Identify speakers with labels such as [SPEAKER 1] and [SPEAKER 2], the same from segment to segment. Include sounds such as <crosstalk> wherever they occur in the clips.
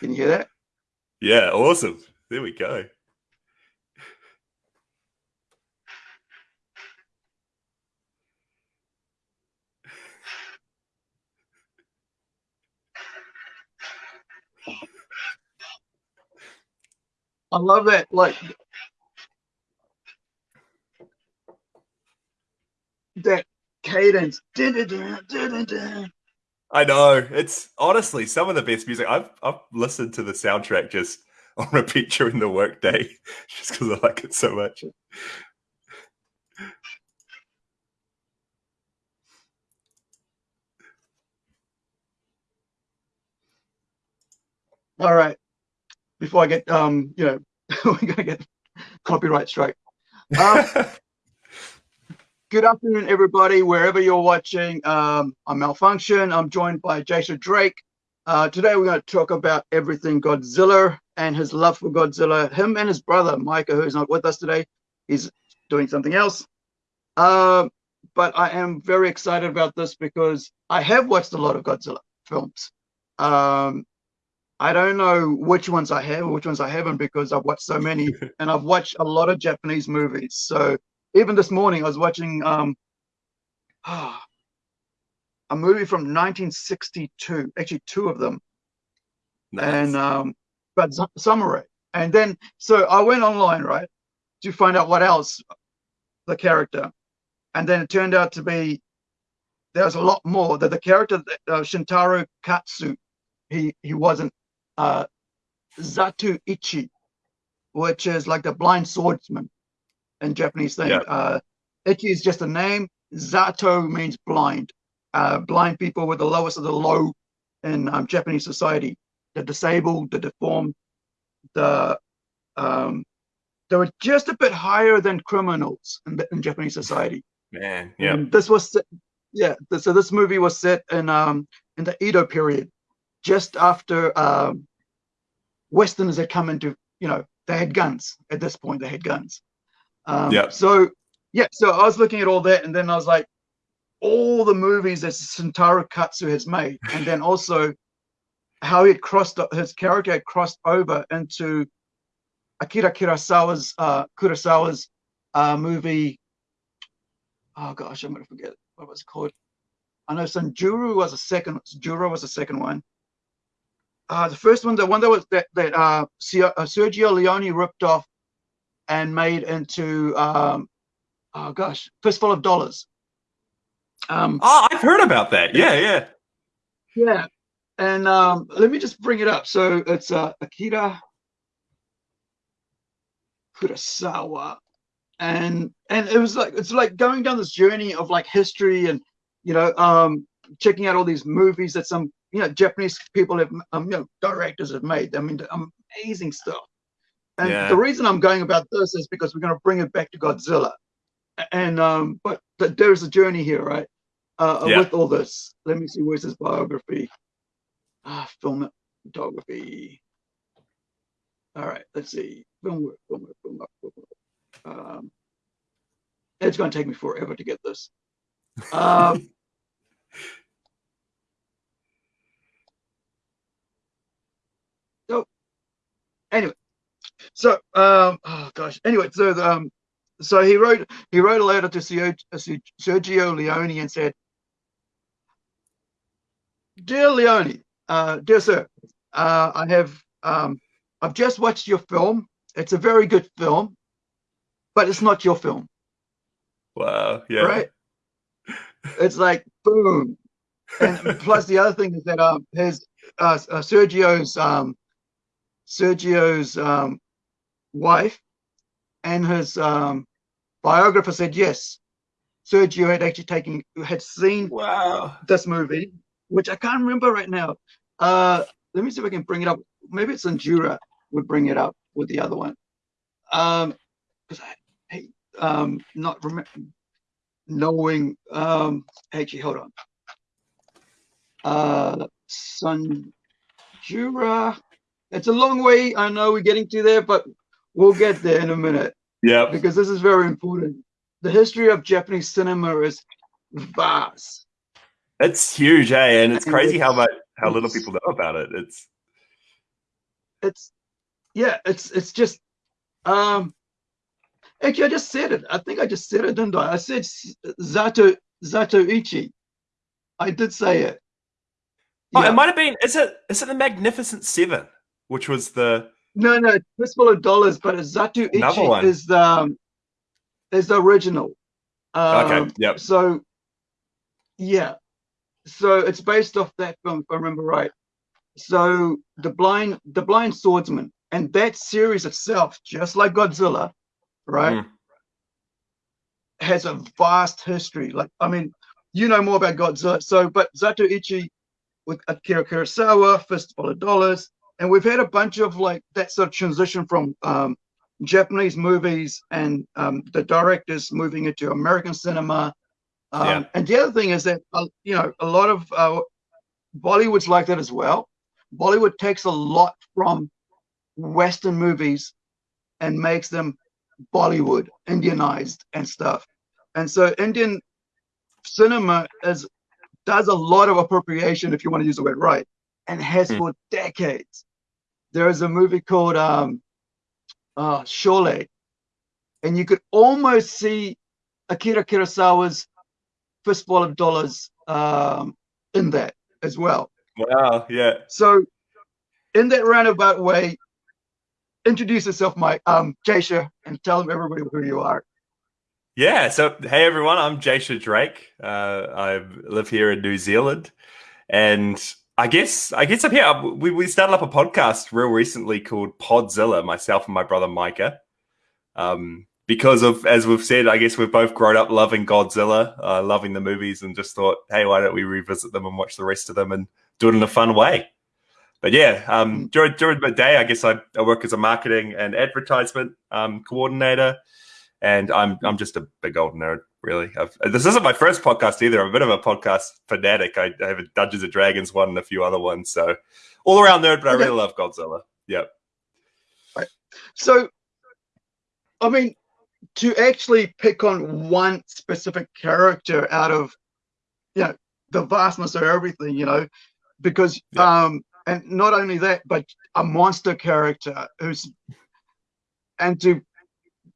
[SPEAKER 1] Can you hear that?
[SPEAKER 2] Yeah, awesome. There we go.
[SPEAKER 1] I love that. Like that cadence.
[SPEAKER 2] I know. It's honestly some of the best music. I've I've listened to the soundtrack just <laughs> on repeat during the workday <laughs> just because I like it so much.
[SPEAKER 1] All right. Before I get um, you know, <laughs> we're gonna get copyright strike. Um, Good afternoon, everybody, wherever you're watching. Um, I'm Malfunction. I'm joined by Jason Drake. Uh, today, we're going to talk about everything Godzilla and his love for Godzilla. Him and his brother, Micah, who's not with us today, he's doing something else. Uh, but I am very excited about this because I have watched a lot of Godzilla films. Um, I don't know which ones I have or which ones I haven't because I've watched so many <laughs> and I've watched a lot of Japanese movies. So even this morning I was watching um, <sighs> a movie from 1962, actually two of them, nice. and um, but Samurai. And then so I went online right to find out what else the character, and then it turned out to be there's a lot more. That the character uh, Shintaro Katsu, he he wasn't uh, Zato Ichi, which is like the blind swordsman in Japanese thing. Yeah. Uh, Ichi is just a name. Zato means blind. Uh, blind people were the lowest of the low in um, Japanese society. The disabled, the deformed, the um, they were just a bit higher than criminals in, in Japanese society.
[SPEAKER 2] Man, yeah.
[SPEAKER 1] And this was, yeah. So this movie was set in um, in the Edo period, just after um, Westerners had come into, you know, they had guns at this point. They had guns. Um, yeah. So yeah, so I was looking at all that, and then I was like, all the movies that Shintaro Katsu has made, and then also how he had crossed his character had crossed over into Akira Kurosawa's uh, Kurosawa's uh, movie. Oh gosh, I'm gonna forget what was it called. I know Sanjuro was a second. Juro was the second one. Uh, the first one, the one that was that that uh, uh Sergio Leone ripped off and made into um, oh gosh, fistful of dollars.
[SPEAKER 2] Um, oh, I've heard about that. Yeah, yeah,
[SPEAKER 1] yeah. And um, let me just bring it up. So it's uh, Akira Kurosawa, and and it was like it's like going down this journey of like history and you know um, checking out all these movies that some you know Japanese people have um, you know directors have made. I mean, amazing stuff. And yeah. the reason I'm going about this is because we're going to bring it back to Godzilla. And um, but th- there's a journey here, right? Uh, yeah. With all this, let me see where's his biography. Ah, film photography. All right, let's see. Film work, film work, film work, film work. Um, it's going to take me forever to get this. Um, <laughs> so, anyway, so, um, oh gosh. Anyway, so um, so he wrote he wrote a letter to Sergio Leone and said, "Dear Leone, uh, dear sir, uh, I have um, I've just watched your film. It's a very good film, but it's not your film."
[SPEAKER 2] Wow. Yeah.
[SPEAKER 1] Right. It's like boom, and plus the other thing is that um, his uh, uh Sergio's um, Sergio's um, wife and his um, biographer said yes. Sergio had actually taken had seen
[SPEAKER 2] wow.
[SPEAKER 1] this movie, which I can't remember right now. Uh, let me see if I can bring it up. Maybe it's Sanjuro would bring it up with the other one. Um, because I hate um not remember knowing um actually hold on. Uh Sanjuro. It's a long way. I know we're getting to there, but We'll get there in a minute.
[SPEAKER 2] Yeah.
[SPEAKER 1] Because this is very important. The history of Japanese cinema is vast.
[SPEAKER 2] It's huge, eh? And it's crazy how much how little people know about it. It's
[SPEAKER 1] it's yeah, it's it's just um actually I just said it. I think I just said it, didn't I? I said Zato Zatoichi. I did say it.
[SPEAKER 2] Oh, yeah. it might have been. Is it? Is it the Magnificent Seven, which was the?
[SPEAKER 1] No, no, Fistful of Dollars, but Zatoichi is the um, is the original. Um,
[SPEAKER 2] okay. Yep.
[SPEAKER 1] So, yeah, so it's based off that film, if I remember right. So the blind, the blind swordsman, and that series itself, just like Godzilla, right, mm. has a vast history. Like, I mean, you know more about Godzilla. So, but Zatoichi with Akira Kurosawa, Fistful of Dollars, and we've had a bunch of like that sort of transition from um, Japanese movies and um, the directors moving into American cinema. Um, yeah. And the other thing is that, uh, you know, a lot of uh, Bollywood's like that as well. Bollywood takes a lot from Western movies and makes them Bollywood, Indianized and stuff. And so Indian cinema is does a lot of appropriation, if you want to use the word right, and has mm. for decades. There is a movie called um, uh, and you could almost see Akira Kurosawa's Fistful of Dollars um, in that as well.
[SPEAKER 2] Wow, yeah.
[SPEAKER 1] So, in that roundabout way, introduce yourself, Mike, um, Jasha, and tell them everybody who you are.
[SPEAKER 2] Yeah. So, hey everyone, I'm Jasha Drake. Uh, I live here in New Zealand, and I guess I guess I'm here. We we started up a podcast real recently called Podzilla. Myself and my brother Micah. Um, because of as we've said, I guess we've both grown up loving Godzilla, uh, loving the movies, and just thought, hey, why don't we revisit them and watch the rest of them and do it in a fun way? But yeah, um, during during the day, I guess I, I work as a marketing and advertisement um, coordinator, and I'm I'm just a big old nerd really. I've, this isn't my first podcast either. I'm a bit of a podcast fanatic. I, I have a Dungeons and Dragons one and a few other ones. So all around nerd, but I really love Godzilla. Yep.
[SPEAKER 1] Right. So, I mean, to actually pick on one specific character out of, you know, the vastness of everything, you know, because, um, and not only that, but a monster character who's, and to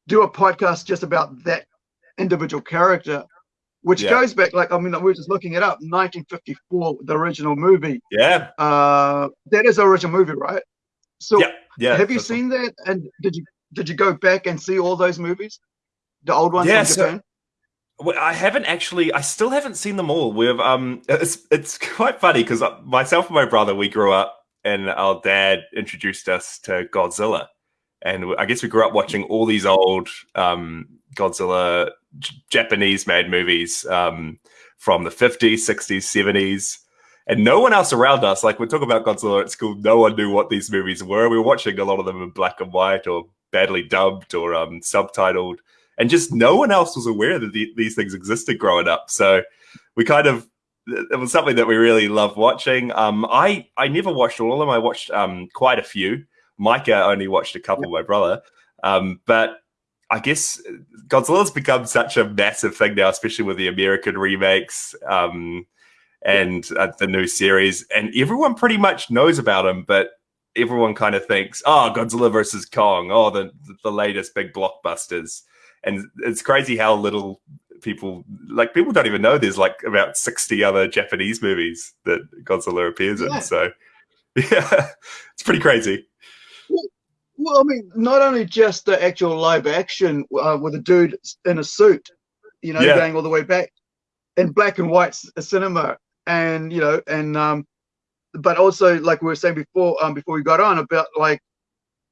[SPEAKER 1] do a podcast just about that individual character, which yeah. goes back like I mean we were just looking it up, 1954, the original movie.
[SPEAKER 2] Yeah.
[SPEAKER 1] Uh, that is the original movie, right? So
[SPEAKER 2] yeah, yeah.
[SPEAKER 1] Have you seen that? And did you did you go back and see all those movies, the old ones yeah, so,
[SPEAKER 2] I haven't actually. I still haven't seen them all. We've um, it's it's quite funny because uh, myself and my brother we grew up, and our dad introduced us to Godzilla, and I guess we grew up watching all these old um Godzilla Japanese made movies um, from the 50s, 60s, 70s. And no one else around us, like we talk about Godzilla at school, no one knew what these movies were. We were watching a lot of them in black and white or badly dubbed or um, subtitled. And just no one else was aware that the, these things existed growing up. So we kind of, it was something that we really loved watching. Um, I, I never watched all of them. I watched um, quite a few. Micah only watched a couple, my brother. Um, but I guess Godzilla's become such a massive thing now, especially with the American remakes um, and uh, the new series, and everyone pretty much knows about him. But everyone kind of thinks, "Oh, Godzilla versus Kong, oh, the the latest big blockbusters," and it's crazy how little people like people don't even know there's like about 60 other Japanese movies that Godzilla appears yeah. in. So <laughs> yeah, it's pretty crazy.
[SPEAKER 1] Well, I mean, not only just the actual live action uh, with a dude in a suit, you know, yeah. going all the way back in black and white cinema, and you know, and um, but also like we were saying before, um, before we got on about like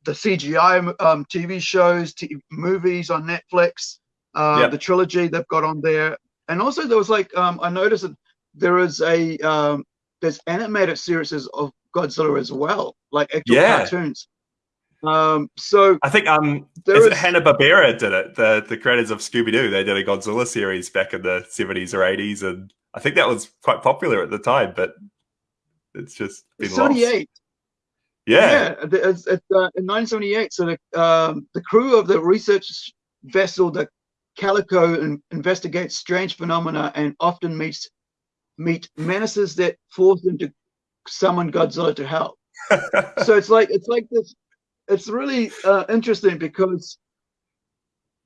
[SPEAKER 1] the CGI um TV shows, TV, movies on Netflix, uh, yeah. the trilogy they've got on there, and also there was like um, I noticed that there is a um, there's animated series of Godzilla as well, like actual yeah. cartoons. Um, so
[SPEAKER 2] I think um, is it Hanna Barbera did it? The the creators of Scooby Doo they did a Godzilla series back in the seventies or eighties, and I think that was quite popular at the time. But it's just been seventy eight. Yeah,
[SPEAKER 1] yeah. It's, it's, uh, in nineteen seventy eight. So the um, the crew of the research vessel the Calico in, investigates strange phenomena and often meets meet menaces that force them to summon Godzilla to help. <laughs> so it's like it's like this. It's really uh, interesting because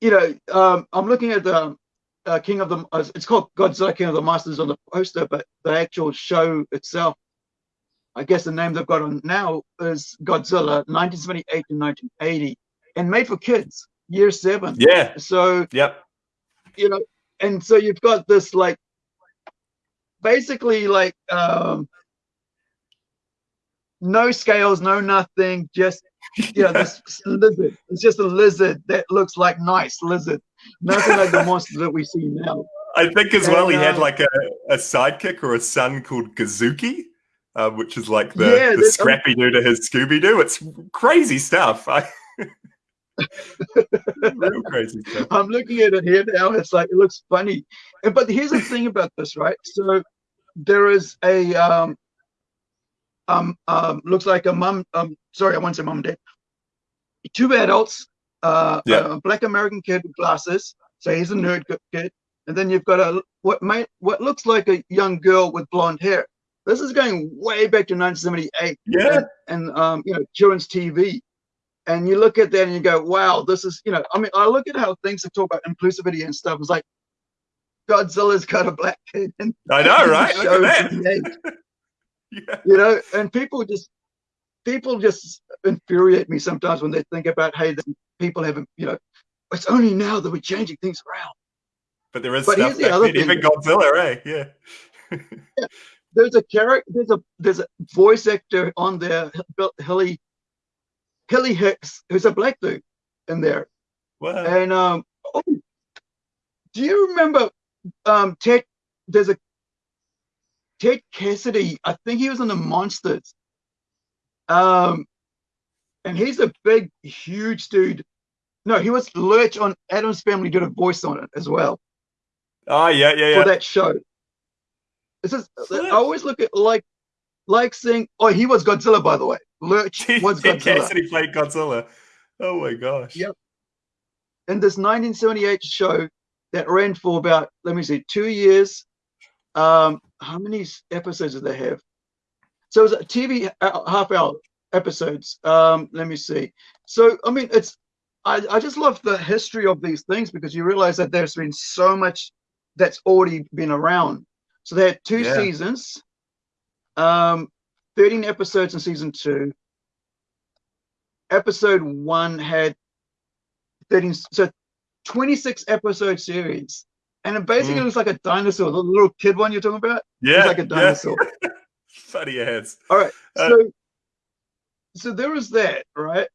[SPEAKER 1] you know um, I'm looking at the uh, King of the. Uh, it's called Godzilla King of the Monsters on the poster, but the actual show itself, I guess the name they've got on now is Godzilla, 1978 to 1980, and made for kids, year seven.
[SPEAKER 2] Yeah.
[SPEAKER 1] So
[SPEAKER 2] yep.
[SPEAKER 1] You know, and so you've got this like basically like um no scales, no nothing, just you know, this <laughs> lizard. It's just a lizard that looks like nice lizard. Nothing like the monster that we see now.
[SPEAKER 2] I think as and, well he uh, had like a, a sidekick or a son called Godzooky, uh, which is like the, yeah, the scrappy dude to his Scooby Doo. It's crazy stuff. I <laughs>
[SPEAKER 1] Real crazy stuff. I'm looking at it here now. It's like it looks funny, but here's the thing about this, right? So there is a um um um looks like a mom um sorry I want to say mom and dad, two adults, uh, yeah. a black American kid with glasses, so he's a nerd kid, and then you've got a what might what looks like a young girl with blonde hair. This is going way back to 1978.
[SPEAKER 2] Yeah,
[SPEAKER 1] and um you know children's TV and you look at that and you go, wow, this is, you know, I mean, I look at how things are talk about inclusivity and stuff. It's like Godzilla's got a black kid. And
[SPEAKER 2] I know, right? Look at that. <laughs>
[SPEAKER 1] yeah. You know, and people just, people just infuriate me sometimes when they think about, hey, people haven't, you know, it's only now that we're changing things around.
[SPEAKER 2] But there is but stuff the other thing. even Godzilla, right? Yeah.
[SPEAKER 1] yeah. There's a character, there's a there's a voice actor on there, Hilly Kelly Hicks, who's a black dude in there.
[SPEAKER 2] Wow.
[SPEAKER 1] And um, oh, do you remember um, Ted? There's a Ted Cassidy. I think he was in the Monsters. Um, and he's a big, huge dude. No, he was Lurch on Addams Family. Did a voice on it as well.
[SPEAKER 2] Oh yeah, yeah, yeah.
[SPEAKER 1] For that show. It's just, I always look at like like saying, oh, he was Godzilla, by the way. Lurch <laughs> was Godzilla.
[SPEAKER 2] Cassidy played Godzilla. Oh my gosh.
[SPEAKER 1] Yep. And this 1978 show that ran for about, let me see, two years. Um, how many episodes did they have? So it was a TV uh, half hour episodes. Um, let me see. So I mean, it's I, I just love the history of these things because you realize that there's been so much that's already been around. So they had two yeah. seasons. Um, 13 episodes in season two. Episode one had 13, so 26 episode series. And it basically mm. looks like a dinosaur. The little kid one you're talking about?
[SPEAKER 2] Yeah. It's
[SPEAKER 1] like a dinosaur.
[SPEAKER 2] Yeah. <laughs> Funny ass.
[SPEAKER 1] All right. Uh, so, so there was that, right?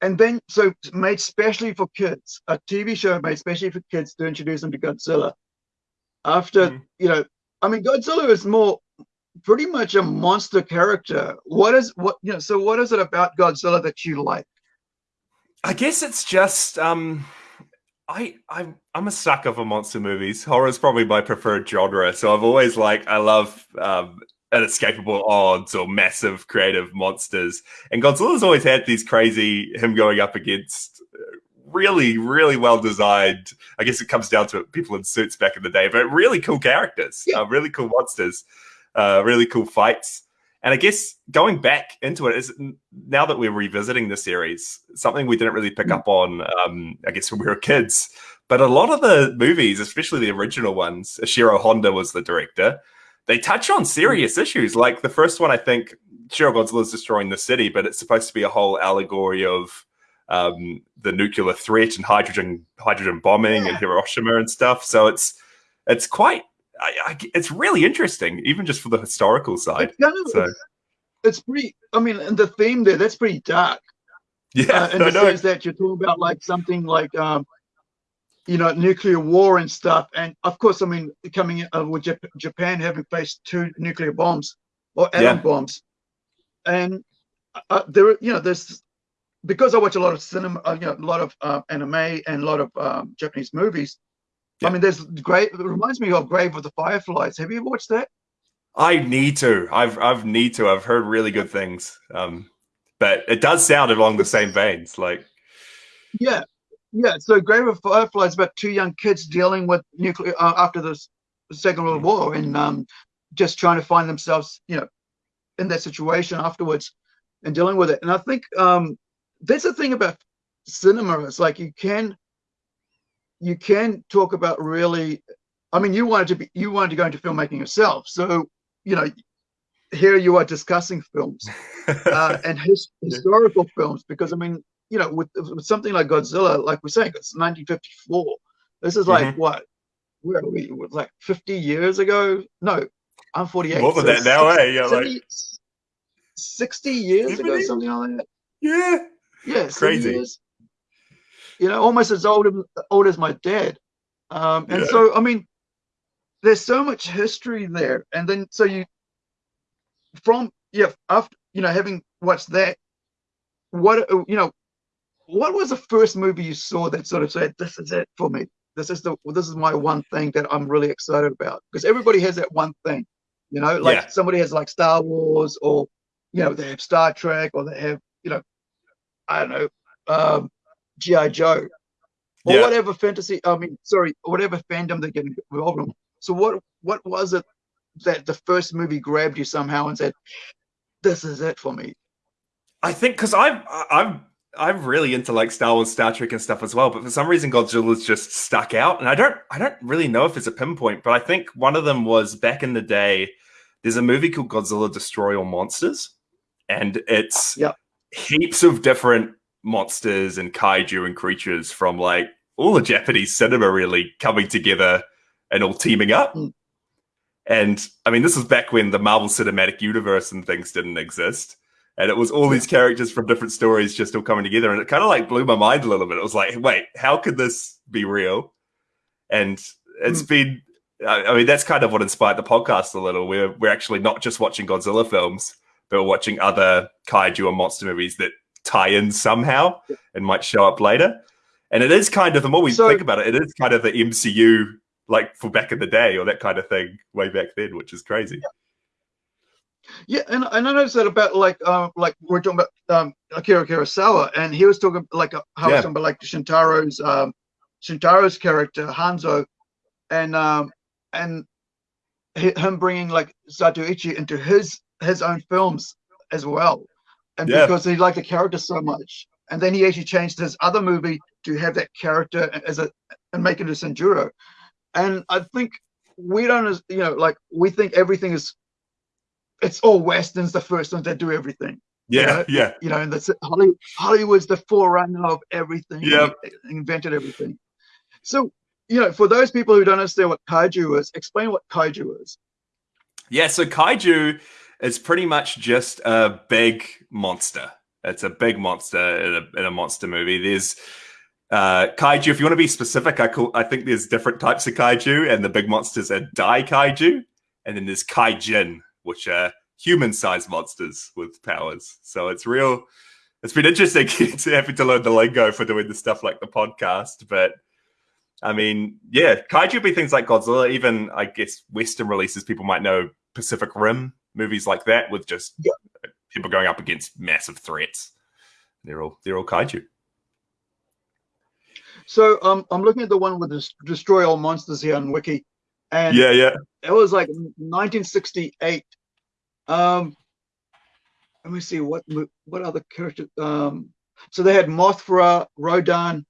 [SPEAKER 1] And then, so made specially for kids, a TV show made specially for kids to introduce them to Godzilla. After, mm. you know, I mean, Godzilla is more pretty much a monster character. What is what you know? So what is it about Godzilla that you like?
[SPEAKER 2] I guess it's just um, I I'm I'm a sucker for monster movies. Horror is probably my preferred genre. So I've always like I love um, inescapable odds or massive creative monsters. And Godzilla's always had these crazy him going up against uh, really, really well designed. I guess it comes down to it, people in suits back in the day, but really cool characters, yeah. uh, really cool monsters uh, really cool fights. And I guess going back into it is now that we're revisiting the series, something we didn't really pick mm. up on, um, I guess <laughs> when we were kids. But a lot of the movies, especially the original ones, Ishiro Honda was the director. They touch on serious mm. issues. Like the first one, I think Shiro Godzilla is destroying the city, but it's supposed to be a whole allegory of um, the nuclear threat and hydrogen hydrogen bombing yeah. and Hiroshima and stuff. So it's it's quite I, I, it's really interesting, even just for the historical side. Of, so.
[SPEAKER 1] it's pretty. I mean, and the theme there that's pretty dark.
[SPEAKER 2] Yeah,
[SPEAKER 1] uh, in the sense that you're talking about like something like um, you know, nuclear war and stuff. And of course, I mean, coming uh, with Jap Japan having faced two nuclear bombs or atom yeah. bombs, and uh, uh, there, you know, there's because I watch a lot of cinema, uh, you know, a lot of uh, anime and a lot of um, Japanese movies. Yeah. I mean, there's great. It reminds me of Grave of the Fireflies. Have you watched that?
[SPEAKER 2] I need to. I've I've need to. I've heard really good things. Um, but it does sound along the same veins. Like,
[SPEAKER 1] yeah, yeah. So Grave of Fireflies about two young kids dealing with nuclear uh, after the Second World War and um, just trying to find themselves, you know, in that situation afterwards. and dealing with it. And I think um, that's the thing about cinema. It's like you can you can talk about really. I mean, you wanted to be you wanted to go into filmmaking yourself, so you know here you are discussing films <laughs> uh, and his, historical films because I mean, you know, with, with, something like Godzilla, like we're saying, it's 1954. This is like mm-hmm. what? Where are we? Like 50 years ago? No, I'm 48.
[SPEAKER 2] More than so that now, eh? Yeah,
[SPEAKER 1] 70, like 60 years 70? ago, something like that.
[SPEAKER 2] Yeah.
[SPEAKER 1] Yeah, crazy. Years. You know, almost as old, old as my dad. Um, and yeah. so, I mean, there's so much history there. And then, so you, from, yeah, after, you know, having watched that, what, you know, what was the first movie you saw that sort of said, this is it for me? This is the, this is my one thing that I'm really excited about. Because everybody has that one thing, you know, like yeah. somebody has like Star Wars or, you know, they have Star Trek or they have, you know, I don't know, um, GI Joe, or yeah. whatever fantasy. I mean, sorry, whatever fandom they're getting involved in. So what what was it that the first movie grabbed you somehow and said, "This is it for me"?
[SPEAKER 2] I think because I'm I'm I'm really into like Star Wars, Star Trek, and stuff as well. But for some reason, Godzilla's just stuck out, and I don't I don't really know if it's a pinpoint, but I think one of them was back in the day. There's a movie called Godzilla Destroy All Monsters, and it's
[SPEAKER 1] yep.
[SPEAKER 2] heaps of different monsters and kaiju and creatures from like all the Japanese cinema really coming together and all teaming up. Mm. And I mean, this was back when the Marvel Cinematic Universe and things didn't exist. And it was all these characters from different stories just all coming together. And it kind of like blew my mind a little bit. It was like, wait, how could this be real? And it's mm. been, I mean, that's kind of what inspired the podcast a little. We're, we're actually not just watching Godzilla films, but we're watching other kaiju and monster movies that tie in somehow and might show up later. And it is kind of the more we so, think about it, it is kind of the MCU like for back in the day or that kind of thing way back then, which is crazy.
[SPEAKER 1] Yeah, and, and I noticed that about like uh, like we're talking about um, Akira Kurosawa, and he was talking like uh, how yeah. talking about like Shintaro's um, Shintaro's character Hanzo, and um, and him bringing like Zatoichi into his his own films as well and yeah. because he liked the character so much. And then he actually changed his other movie to have that character as a and make it a Sanjuro. And I think we don't, as you know, like we think everything is, it's all westerns, the first ones that do everything.
[SPEAKER 2] Yeah,
[SPEAKER 1] you know?
[SPEAKER 2] yeah.
[SPEAKER 1] You know, and that's Hollywood, Hollywood's the forerunner of everything.
[SPEAKER 2] Yeah,
[SPEAKER 1] invented everything. So, you know, for those people who don't understand what kaiju is, explain what kaiju is.
[SPEAKER 2] Yeah, so kaiju it's pretty much just a big monster. It's a big monster in a, in a monster movie. There's uh, kaiju. If you want to be specific, I call, I think there's different types of kaiju, and the big monsters are dai kaiju, and then there's kaijin, which are human-sized monsters with powers. So it's real. It's been interesting <laughs> to having to learn the lingo for doing the stuff like the podcast, but I mean, yeah, kaiju would be things like Godzilla. Even I guess Western releases, people might know Pacific Rim movies like that with just yeah. people going up against massive threats. They're all they're all kaiju.
[SPEAKER 1] So um, I'm looking at the one with destroy all monsters here on Wiki, and
[SPEAKER 2] yeah, yeah,
[SPEAKER 1] it was like 1968. Um, let me see what what other characters. Um, so they had Mothra, Rodan,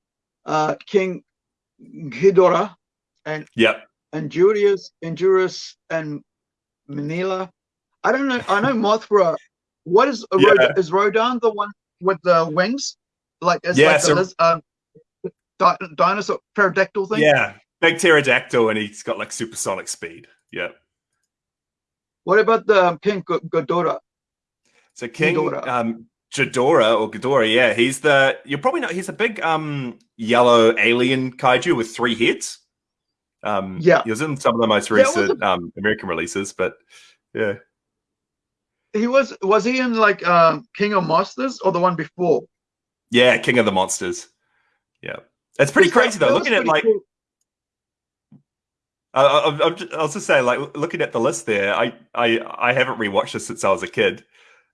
[SPEAKER 1] uh, King Ghidorah, and
[SPEAKER 2] yeah,
[SPEAKER 1] and Julius, Injurious, and Minilla. I don't know. I know Mothra. What is yeah. Rodan, is Rodan the one with the wings? Like it's yeah, like so, the, um, di- dinosaur pterodactyl thing.
[SPEAKER 2] Yeah, big pterodactyl, and he's got like supersonic speed. Yeah.
[SPEAKER 1] What about the um, King G- Ghidorah?
[SPEAKER 2] So King Ghidorah. um Ghidorah or Ghidorah, yeah, he's the you're probably not. He's a big um yellow alien kaiju with three heads. Um,
[SPEAKER 1] yeah,
[SPEAKER 2] he was in some of the most recent yeah, um American releases, but yeah
[SPEAKER 1] he was was he in like uh, King of Monsters or the one before?
[SPEAKER 2] Yeah, King of the Monsters. Yeah, it's pretty crazy though. Looking at like, cool. uh, I, I, was just saying, like looking at the list there, I I I haven't rewatched this since I was a kid,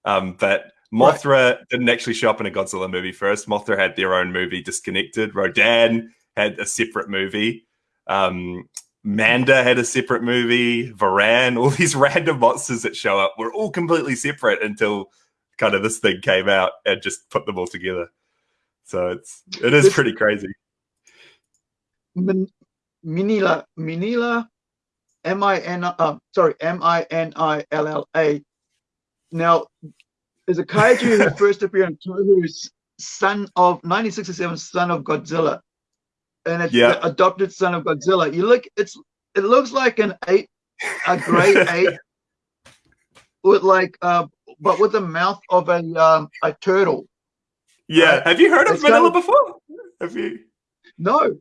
[SPEAKER 2] um, but Mothra right. didn't actually show up in a Godzilla movie first. Mothra had their own movie, Disconnected. Rodan had a separate movie. Um, Manda had a separate movie, Varan, all these <laughs> random monsters that show up were all completely separate until kind of this thing came out and just put them all together. So it's it is pretty crazy.
[SPEAKER 1] Min- Minilla, Minilla, M I N, uh, sorry, M I N I L L A. Now, is a kaiju who <laughs> first appeared in Toho's son of 1967, son of Godzilla, and it's
[SPEAKER 2] Yeah.
[SPEAKER 1] the adopted son of Godzilla. You look, it's it looks like an eight, a great eight, <laughs> with like, uh, but with the mouth of a um, a turtle.
[SPEAKER 2] Yeah.
[SPEAKER 1] Right.
[SPEAKER 2] Have you heard of
[SPEAKER 1] It's kind of-
[SPEAKER 2] before? Have you?
[SPEAKER 1] No,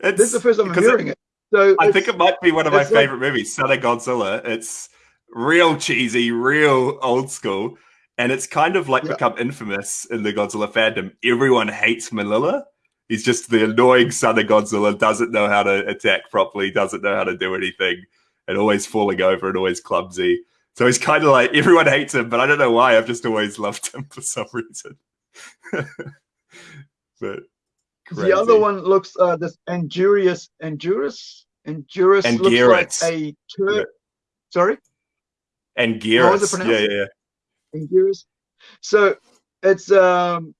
[SPEAKER 2] It's,
[SPEAKER 1] this is the first time I'm
[SPEAKER 2] because it-
[SPEAKER 1] hearing it. So
[SPEAKER 2] I think it might be one of my
[SPEAKER 1] it's like-
[SPEAKER 2] favorite movies, Son of Godzilla. It's real cheesy, real old school, and it's kind of like
[SPEAKER 1] Yeah.
[SPEAKER 2] become infamous in the Godzilla fandom. Everyone hates Minilla. He's just the annoying son of Godzilla, doesn't know how to attack properly, doesn't know how to do anything, and always falling over and always clumsy. So he's kind of like everyone hates him, but I don't know why. I've just always loved him for some reason. <laughs> but
[SPEAKER 1] The other one looks uh this injurious, injurious, Endurus looks
[SPEAKER 2] Anguirus.
[SPEAKER 1] like a tur-
[SPEAKER 2] Yeah.
[SPEAKER 1] sorry
[SPEAKER 2] and
[SPEAKER 1] How is it
[SPEAKER 2] Gearus,
[SPEAKER 1] pronounced?
[SPEAKER 2] yeah, yeah, yeah.
[SPEAKER 1] Endurus. So it's um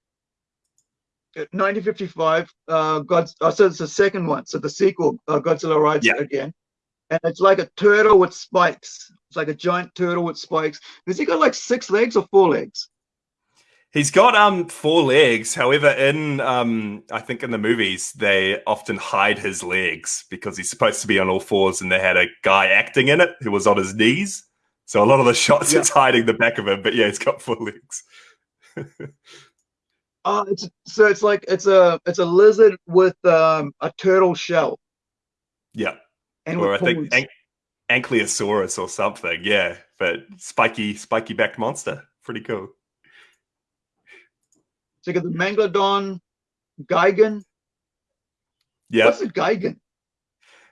[SPEAKER 1] 1955 uh God oh, so it's the second one so the sequel uh, Godzilla rides
[SPEAKER 2] Yeah.
[SPEAKER 1] again and it's like a turtle with spikes it's like a giant turtle with spikes has he got like six legs or four legs
[SPEAKER 2] He's got um four legs. However, in um I think in the movies they often hide his legs because he's supposed to be on all fours, and they had a guy acting in it who was on his knees. So a lot of the <laughs> shots
[SPEAKER 1] Yeah.
[SPEAKER 2] it's hiding the back of him, but yeah, he's got four legs. <laughs>
[SPEAKER 1] uh it's so it's like it's a it's a lizard with um a turtle shell
[SPEAKER 2] Yeah,
[SPEAKER 1] and
[SPEAKER 2] or I think. An- Ankylosaurus or something. Yeah, but spiky, spiky backed monster. Pretty cool.
[SPEAKER 1] So you got the Megalodon, Gigan.
[SPEAKER 2] Yeah,
[SPEAKER 1] What's a Gigan?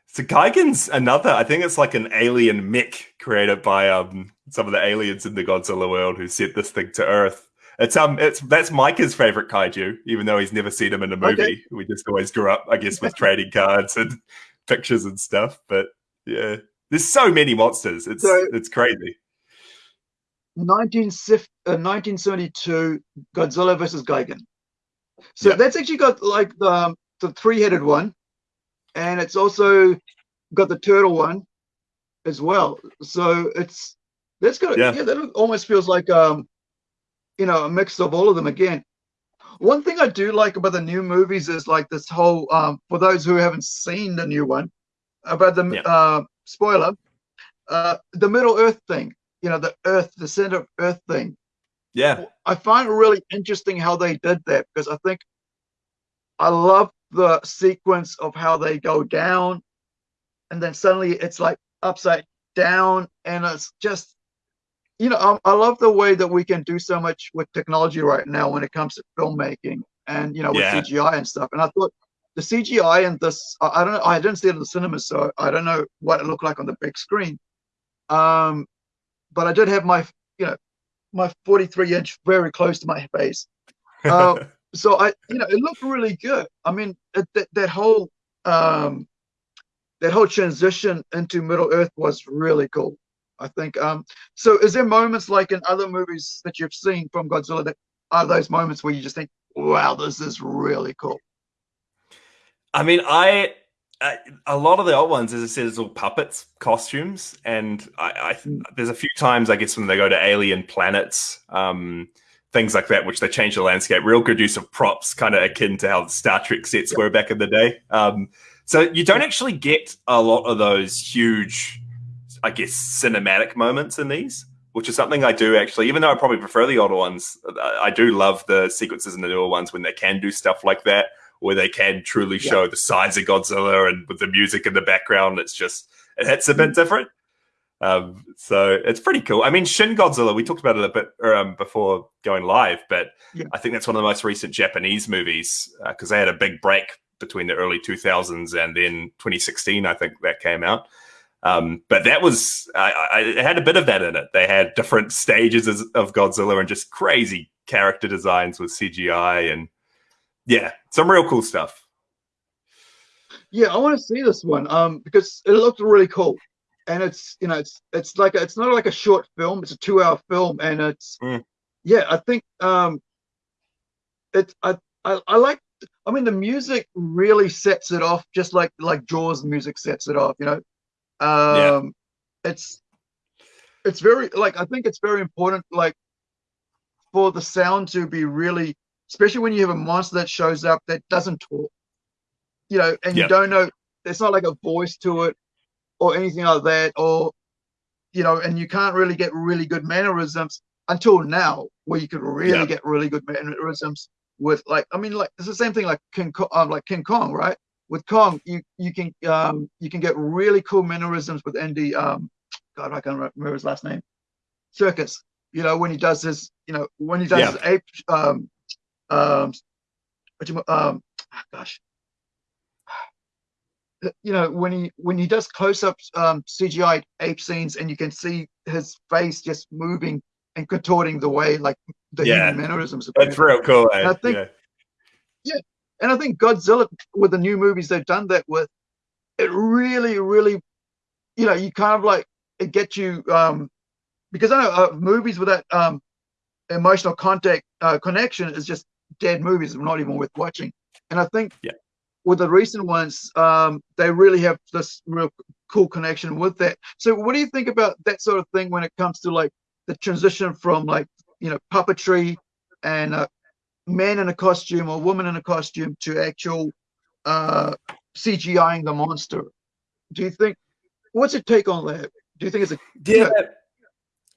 [SPEAKER 2] So Gigan's another. I think it's like an alien mech created by um some of the aliens in the Godzilla world who sent this thing to Earth. It's um it's that's Micah's favorite kaiju, even though he's never seen him in a movie.
[SPEAKER 1] Okay.
[SPEAKER 2] We just always grew up, I guess, with <laughs> trading cards and <laughs> pictures and stuff. But yeah, there's so many monsters. It's
[SPEAKER 1] So-
[SPEAKER 2] it's crazy.
[SPEAKER 1] 1970 uh, 1972 Godzilla versus Gigan. So
[SPEAKER 2] Yeah.
[SPEAKER 1] that's actually got like the the three-headed one, and it's also got the turtle one as well. So it's that's got
[SPEAKER 2] Yeah.
[SPEAKER 1] yeah, that almost feels like um you know a mix of all of them again. One thing I do like about the new movies is like this whole um for those who haven't seen the new one about the
[SPEAKER 2] Yeah.
[SPEAKER 1] uh spoiler uh the Middle Earth thing. You know the Earth, the center of Earth thing.
[SPEAKER 2] Yeah,
[SPEAKER 1] I find it really interesting how they did that because I think I love the sequence of how they go down and then suddenly it's like upside down and it's just you know I, I love the way that we can do so much with technology right now when it comes to filmmaking and you know with
[SPEAKER 2] Yeah.
[SPEAKER 1] CGI and stuff and I thought the CGI and this I, I don't know I didn't see it in the cinema so I don't know what it looked like on the big screen um but I did have my you know my 43 inch very close to my face uh, <laughs> so I, you know, it looked really good. I mean, it, that that whole um, that whole transition into Middle Earth was really cool. I think. Um, so, is there moments like in other movies that you've seen from Godzilla that are those moments where you just think, "Wow, this is really cool"?
[SPEAKER 2] I mean, I, I a lot of the old ones, as I said, is all puppets, costumes, and I, I
[SPEAKER 1] Mm.
[SPEAKER 2] there's a few times I guess when they go to alien planets, um, things like that, which they change the landscape. Real good use of props, kind of akin to how the Star Trek sets
[SPEAKER 1] Yep.
[SPEAKER 2] were back in the day. Um, so you don't actually get a lot of those huge, I guess, cinematic moments in these. Which is something I do actually, even though I probably prefer the older ones, I do love the sequences in the newer ones when they can do stuff like that where they can truly
[SPEAKER 1] Yeah.
[SPEAKER 2] show the size of Godzilla and with the music in the background, it's just it hits a bit different. Um, so it's pretty cool. I mean, Shin Godzilla, we talked about it a bit um, before going live, but
[SPEAKER 1] Yeah.
[SPEAKER 2] I think that's one of the most recent Japanese movies because they had a big break between the early 2000s and then 2016, I think that came out. Um, but that was, I, I, had a bit of that in it. They had different stages of Godzilla and just crazy character designs with CGI and yeah, some real cool stuff.
[SPEAKER 1] Yeah, I want to see this one um, because it looked really cool, and it's you know it's it's like a, it's not like a short film; it's a two-hour film, and it's
[SPEAKER 2] Mm.
[SPEAKER 1] yeah, I think um, it. I, I I like. I mean, the music really sets it off, just like like Jaws music sets it off. You know, um, yeah. it's it's very like I think it's very important like for the sound to be really, especially when you have a monster that shows up that doesn't talk. You know, and you don't know. There's not like a voice to it or anything like that, or you know, and you can't really get really good mannerisms until now, where you could really yeah. get really good mannerisms with like, I mean, like it's the same thing like King Kong, um, like King Kong, right? With Kong, you you can um you can get really cool mannerisms with Andy um, God, I can't remember his last name, Serkis. You know, when he does his, you know, when he does yeah. his ape, um, um, what you, um, oh gosh, you know when he when he does close-ups um cgi ape scenes and you can see his face just moving and contorting the way like the yeah. human mannerisms
[SPEAKER 2] that's real cool
[SPEAKER 1] eh? i think yeah. yeah and i think godzilla with the new movies they've done that with it really really you know you kind of like it gets you um because i know uh, movies with that um emotional contact uh, connection is just dead movies not even worth watching and i think
[SPEAKER 2] yeah
[SPEAKER 1] with the recent ones, um, they really have this real cool connection with that. So, what do you think about that sort of thing when it comes to like the transition from like you know puppetry and a man in a costume or woman in a costume to actual uh, CGIing the monster? Do you think what's your take on that? Do you think it's a
[SPEAKER 2] yeah?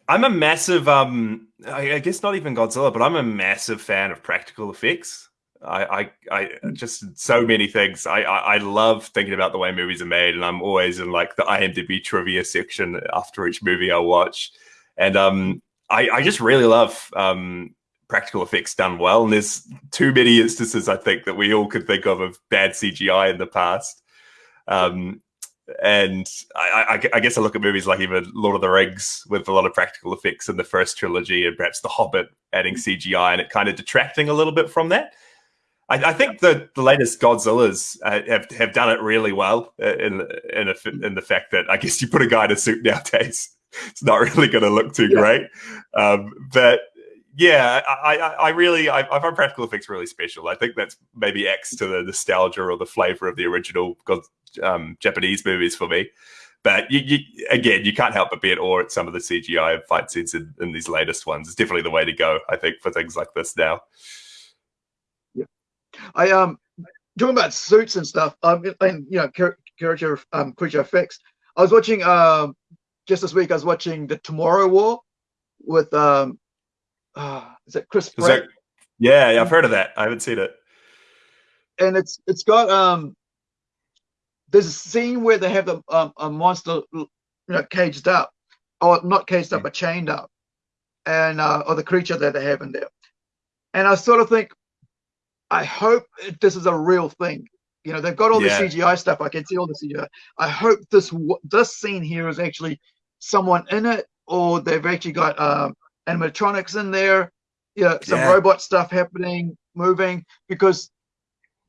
[SPEAKER 2] I'm a massive, um, I, I guess not even Godzilla, but I'm a massive fan of practical effects. I, I, I just so many things. I, I, I, love thinking about the way movies are made, and I'm always in like the IMDb trivia section after each movie I watch, and um, I, I just really love um practical effects done well. And there's too many instances I think that we all could think of of bad CGI in the past. Um, and I, I, I, guess I look at movies like even Lord of the Rings with a lot of practical effects in the first trilogy, and perhaps The Hobbit adding CGI, and it kind of detracting a little bit from that. I, I think the, the latest Godzillas uh, have have done it really well uh, in in, a, in the fact that I guess you put a guy in a suit nowadays, <laughs> it's not really going to look too yeah. great. Um, but yeah, I, I, I really I, I, find practical effects really special. I think that's maybe X to the nostalgia or the flavor of the original um, Japanese movies for me. But you, you, again, you can't help but be at awe at some of the CGI fight scenes in, in these latest ones. It's definitely the way to go, I think, for things like this now.
[SPEAKER 1] Yeah, I um talking about suits and stuff. Um, and you know, character um creature effects. I was watching um just this week. I was watching the Tomorrow War with um, uh, is it Chris Pratt? That,
[SPEAKER 2] yeah, yeah, I've heard of that. I haven't seen it.
[SPEAKER 1] And it's it's got um, there's a scene where they have the um, a monster you know caged up, or not caged up, hmm. but chained up, and uh, or the creature that they have in there. And I sort of think, I hope this is a real thing. You know, they've got all yeah. the CGI stuff. I can see all the CGI. I hope this this scene here is actually someone in it, or they've actually got um, animatronics in there. You know, some yeah. robot stuff happening, moving, because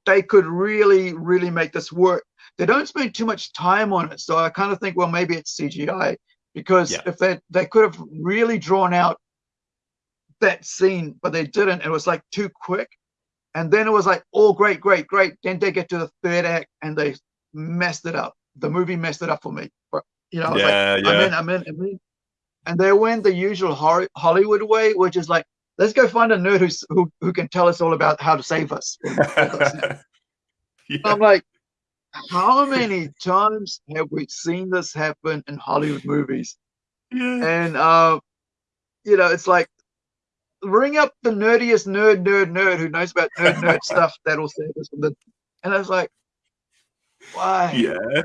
[SPEAKER 1] they could really, really make this work. They don't spend too much time on it, so I kind of think, well, maybe it's CGI because yeah. if they they could have really drawn out that scene, but they didn't. It was like too quick and then it was like, oh, great, great, great. Then they get to the third act and they messed it up. The movie messed it up for me. But, you know, yeah, like, yeah. I'm in, I'm in, I'm in. And they went the usual Hollywood way, which is like, let's go find a nerd who's, who, who can tell us all about how to save us. <laughs> yeah. I'm like, how many times have we seen this happen in Hollywood movies? Yeah. And, uh, you know, it's like ring up the nerdiest nerd, nerd, nerd who knows about nerd, nerd <laughs> stuff that'll save us from the. And I was like, why?
[SPEAKER 2] Yeah.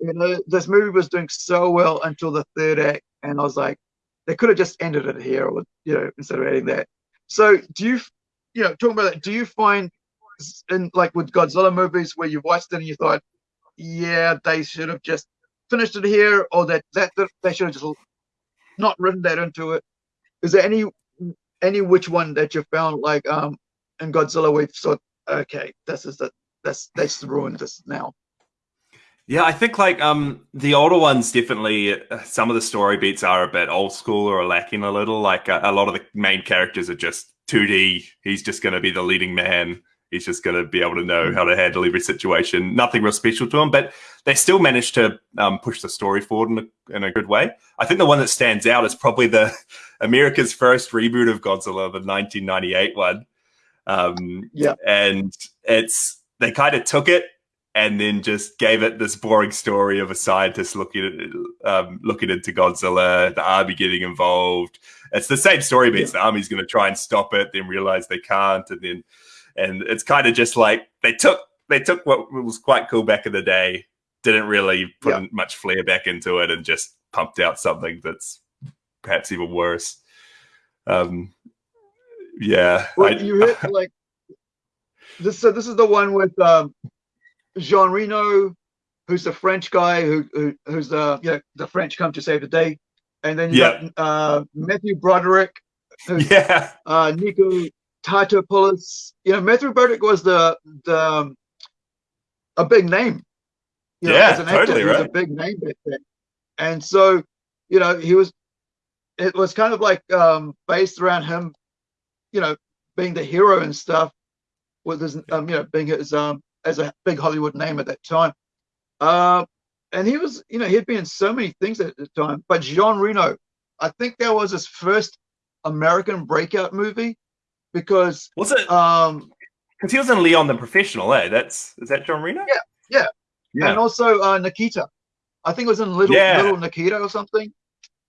[SPEAKER 1] You know, this movie was doing so well until the third act, and I was like, they could have just ended it here, or you know, instead of adding that. So, do you, you know, talking about that, do you find in like with Godzilla movies where you watched it and you thought, yeah, they should have just finished it here, or that that, that they should have just not written that into it? Is there any any which one that you found like um in Godzilla we've thought okay this is the that's that's ruined this now.
[SPEAKER 2] Yeah, I think like um the older ones definitely uh, some of the story beats are a bit old school or lacking a little. Like a, a lot of the main characters are just 2D. He's just going to be the leading man. He's just going to be able to know how to handle every situation. Nothing real special to him, but they still managed to um, push the story forward in a, in a good way. I think the one that stands out is probably the <laughs> America's first reboot of Godzilla, the 1998 one. Um,
[SPEAKER 1] Yeah.
[SPEAKER 2] and it's they kind of took it and then just gave it this boring story of a scientist looking at um, looking into Godzilla, the army getting involved. It's the same story beats. The army's going to try and stop it, then realize they can't, and then and it's kind of just like they took they took what was quite cool back in the day, didn't really put
[SPEAKER 1] Yeah.
[SPEAKER 2] much flair back into it, and just pumped out something that's perhaps even worse. Um, yeah,
[SPEAKER 1] Well,
[SPEAKER 2] I-
[SPEAKER 1] you hit like this. So this is the one with um, Jean Reno, who's the French guy who, who who's the you know, the French come to save the day, and then you
[SPEAKER 2] Yeah.
[SPEAKER 1] got uh, Matthew Broderick, who's
[SPEAKER 2] yeah,
[SPEAKER 1] uh, Nico Tatopoulos. You know, Matthew Broderick was the the um, a big name. You know,
[SPEAKER 2] Yeah,
[SPEAKER 1] as an actor,
[SPEAKER 2] totally
[SPEAKER 1] he was a big name back then, and so you know he was. It was kind of like um, based around him, you know, being the hero and stuff, with his um, you know, being his um as a big Hollywood name at that time. Uh, and he was, you know, he'd been in so many things at the time. But Jean Reno, I think that was his first American breakout movie because
[SPEAKER 2] was it?
[SPEAKER 1] um
[SPEAKER 2] Because he was in Leon the Professional, eh? That's is that John Reno?
[SPEAKER 1] Yeah, yeah.
[SPEAKER 2] yeah.
[SPEAKER 1] and also uh, Nikita. I think it was in Little
[SPEAKER 2] Yeah.
[SPEAKER 1] Little Nikita or something.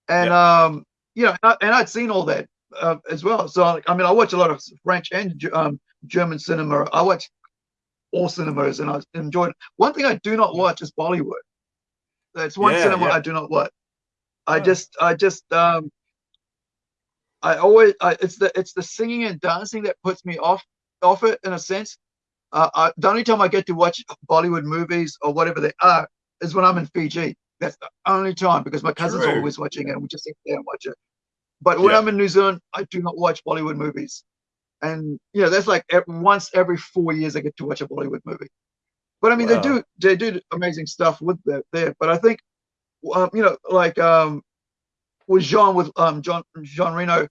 [SPEAKER 1] And um, you know, and, I, I'd seen all that uh, as well. So I mean, I watch a lot of French and um, German cinema. I watch all cinemas, and I enjoyed. It. One thing I do not watch is Bollywood. That's one
[SPEAKER 2] Yeah,
[SPEAKER 1] cinema
[SPEAKER 2] yeah.
[SPEAKER 1] I do not watch. I
[SPEAKER 2] Oh.
[SPEAKER 1] just, I just, um, I always, I, it's the, it's the singing and dancing that puts me off, off it in a sense. Uh, I, the only time I get to watch Bollywood movies or whatever they are is when I'm in Fiji. That's the only time because my cousins are
[SPEAKER 2] True.
[SPEAKER 1] always watching it and we just sit there and watch it. But when
[SPEAKER 2] Yeah.
[SPEAKER 1] I'm in New Zealand, I do not watch Bollywood movies. And you know, that's like once every four years I get to watch a Bollywood movie. But I mean, they do they do amazing stuff with that there. But I think, um, you know, like um, with Jean with um John Jean Reno,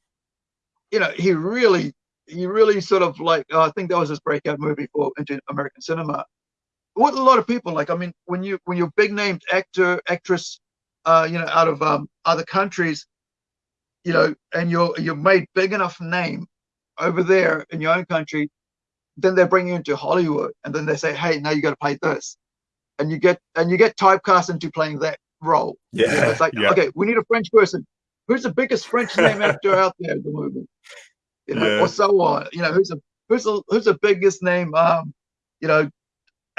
[SPEAKER 1] you know, he really he really sort of like uh, I think that was his breakout movie for into American cinema. What a lot of people like. I mean, when you when you're big named actor actress, uh, you know, out of um other countries, you know, and you're you're made big enough name over there in your own country, then they bring you into Hollywood, and then they say, hey, now you got to play this, and you get and you get typecast into playing that role. You know,
[SPEAKER 2] Yeah,
[SPEAKER 1] it's like,
[SPEAKER 2] yeah.
[SPEAKER 1] okay, we need a French person. Who's the biggest French name actor out there in the movie? You know,
[SPEAKER 2] Yeah.
[SPEAKER 1] or so on. You know, who's the who's the who's the biggest name um, you know,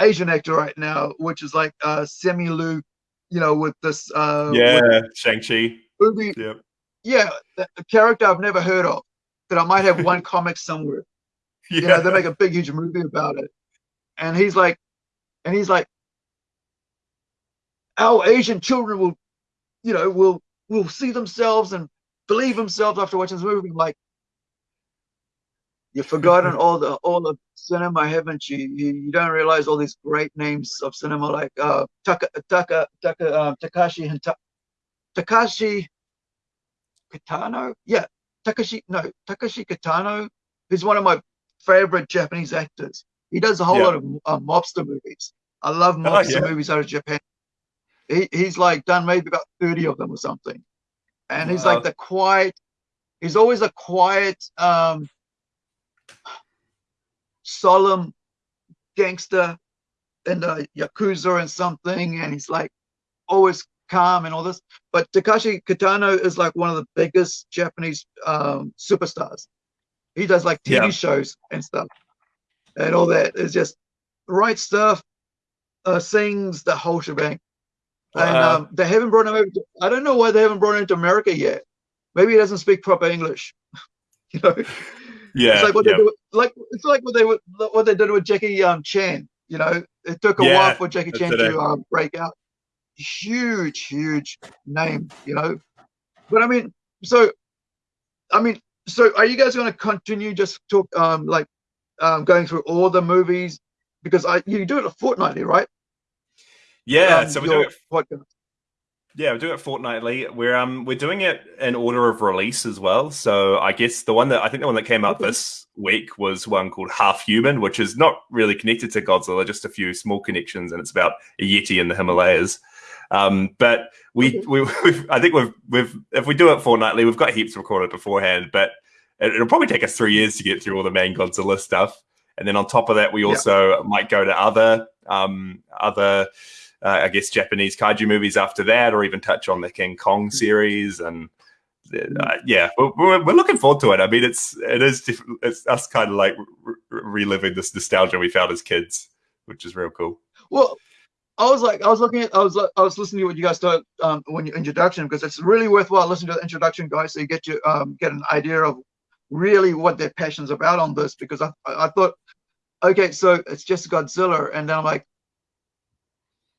[SPEAKER 1] Asian actor right now, which is like uh Simu Liu, you know, with this uh
[SPEAKER 2] yeah, Shang Chi.
[SPEAKER 1] movie.
[SPEAKER 2] Yep.
[SPEAKER 1] Yeah, a a character I've never heard of that I might have <laughs> one comic somewhere.
[SPEAKER 2] Yeah.
[SPEAKER 1] You know, they make a big huge movie about it. And he's like and he's like our Asian children will, you know, will will see themselves and believe themselves after watching this movie. I'm like, you've forgotten <laughs> all the all the cinema, haven't you? You, you don't realize all these great names of cinema like uh Taka Taka Taka um, Takashi Takashi Kitano. Yeah, Takashi no Takashi Kitano. He's one of my favorite Japanese actors. He does a whole
[SPEAKER 2] Yeah.
[SPEAKER 1] lot of uh, mobster movies. I love mobster
[SPEAKER 2] yeah.
[SPEAKER 1] movies out of Japan. He, he's like done maybe about 30 of them or something. And he's
[SPEAKER 2] Wow.
[SPEAKER 1] like the quiet, he's always a quiet, um, solemn gangster in the Yakuza and something. And he's like always calm and all this. But Takashi Kitano is like one of the biggest Japanese um, superstars. He does like TV
[SPEAKER 2] Yeah.
[SPEAKER 1] shows and stuff and all that is just right stuff, uh, sings the whole shebang. And
[SPEAKER 2] Wow.
[SPEAKER 1] um, they haven't brought him over. To, I don't know why they haven't brought him to America yet. Maybe he doesn't speak proper English. <laughs> you know,
[SPEAKER 2] yeah.
[SPEAKER 1] it's like what
[SPEAKER 2] yeah.
[SPEAKER 1] they do. Like it's like what they would, what they did with Jackie um, Chan. You know, it took a
[SPEAKER 2] Yeah,
[SPEAKER 1] while for Jackie Chan to um, break out. Huge, huge name. You know, but I mean, so, I mean, so are you guys going to continue just talk um like um going through all the movies because I you do it fortnightly, right?
[SPEAKER 2] Yeah,
[SPEAKER 1] um,
[SPEAKER 2] so we do it.
[SPEAKER 1] podcast?
[SPEAKER 2] Yeah, we're doing it fortnightly. We're um we're doing it in order of release as well. So I guess the one that I think the one that came out
[SPEAKER 1] Okay.
[SPEAKER 2] this week was one called Half Human, which is not really connected to Godzilla, just a few small connections, and it's about a yeti in the Himalayas. Um, but we, we <laughs> we've, I think we've we've if we do it fortnightly, we've got heaps recorded beforehand, but it, it'll probably take us three years to get through all the main Godzilla stuff. And then on top of that, we
[SPEAKER 1] Yeah.
[SPEAKER 2] also might go to other um other uh, I guess Japanese kaiju movies after that, or even touch on the King Kong series. And uh, yeah, we're, we're, looking forward to it. I mean, it's it is it's us kind of like re- re- reliving this nostalgia we felt as kids, which is real cool.
[SPEAKER 1] Well, I was like, I was looking at, I was, I was listening to what you guys started um, when your introduction because it's really worthwhile listening to the introduction, guys, so you get you um, get an idea of really what their passion's about on this. Because I, I I thought, okay, so it's just Godzilla, and then I'm like,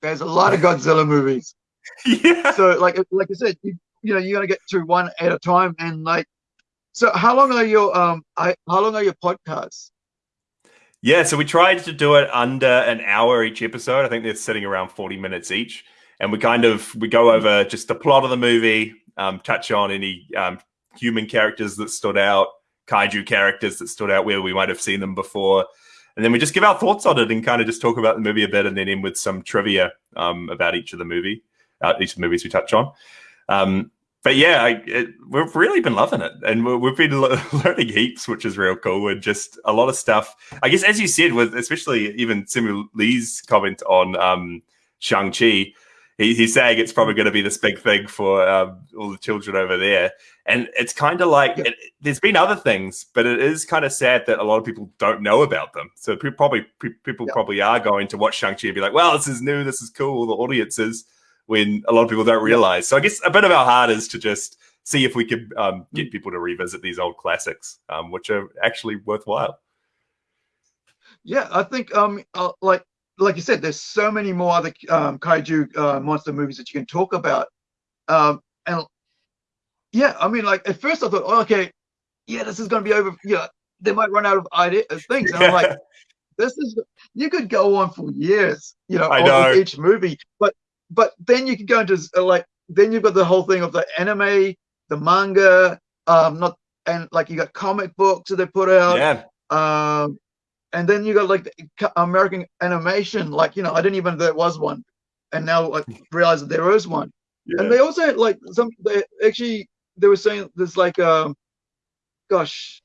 [SPEAKER 1] there's a lot of Godzilla movies. <laughs>
[SPEAKER 2] yeah.
[SPEAKER 1] So like, like I said, you, you know, you got to get through one at a time, and like, so how long are your um, I, how long are your podcasts?
[SPEAKER 2] Yeah, so we tried to do it under an hour each episode. I think they're sitting around 40 minutes each. And we kind of we go over just the plot of the movie, um, touch on any um, human characters that stood out, kaiju characters that stood out where we might have seen them before. And then we just give our thoughts on it and kind of just talk about the movie a bit and then end with some trivia um, about each of the movie, uh, each of the movies we touch on. Um, but yeah, I, it, we've really been loving it, and we- we've been <laughs> le- learning heaps, which is real cool, and just a lot of stuff. I guess, as you said, with especially even Samuel Lee's comment on um, Shang Chi, he, he's saying it's probably going to be this big thing for um, all the children over there, and it's kind of like
[SPEAKER 1] Yeah.
[SPEAKER 2] it, there's been other things, but it is kind of sad that a lot of people don't know about them. So pe- probably people
[SPEAKER 1] Yeah.
[SPEAKER 2] probably are going to watch Shang Chi and be like, "Well, this is new, this is cool." The audiences when a lot of people don't realize. So I guess a bit of our heart is to just see if we could um,
[SPEAKER 1] Mm.
[SPEAKER 2] get people to revisit these old classics, um, which are actually worthwhile.
[SPEAKER 1] Yeah, I think um uh, like like you said, there's so many more other um, kaiju uh, monster movies that you can talk about. Um, and yeah, I mean, like at first I thought, oh, okay, yeah, this is gonna be over. Yeah, they might run out of idea of things. And I'm like, <laughs> this is you could go on for years, you know,
[SPEAKER 2] I
[SPEAKER 1] on
[SPEAKER 2] know.
[SPEAKER 1] each movie. But but then you can go into uh, like then you've got the whole thing of the anime, the manga, um, not and like you got comic books that they put out
[SPEAKER 2] yeah,
[SPEAKER 1] um, and then you got like the American animation. Like you know, I didn't even know there was one, and now I <laughs> realize that there is one.
[SPEAKER 2] yeah.
[SPEAKER 1] And they also had like some. They actually they were saying there's like um, gosh,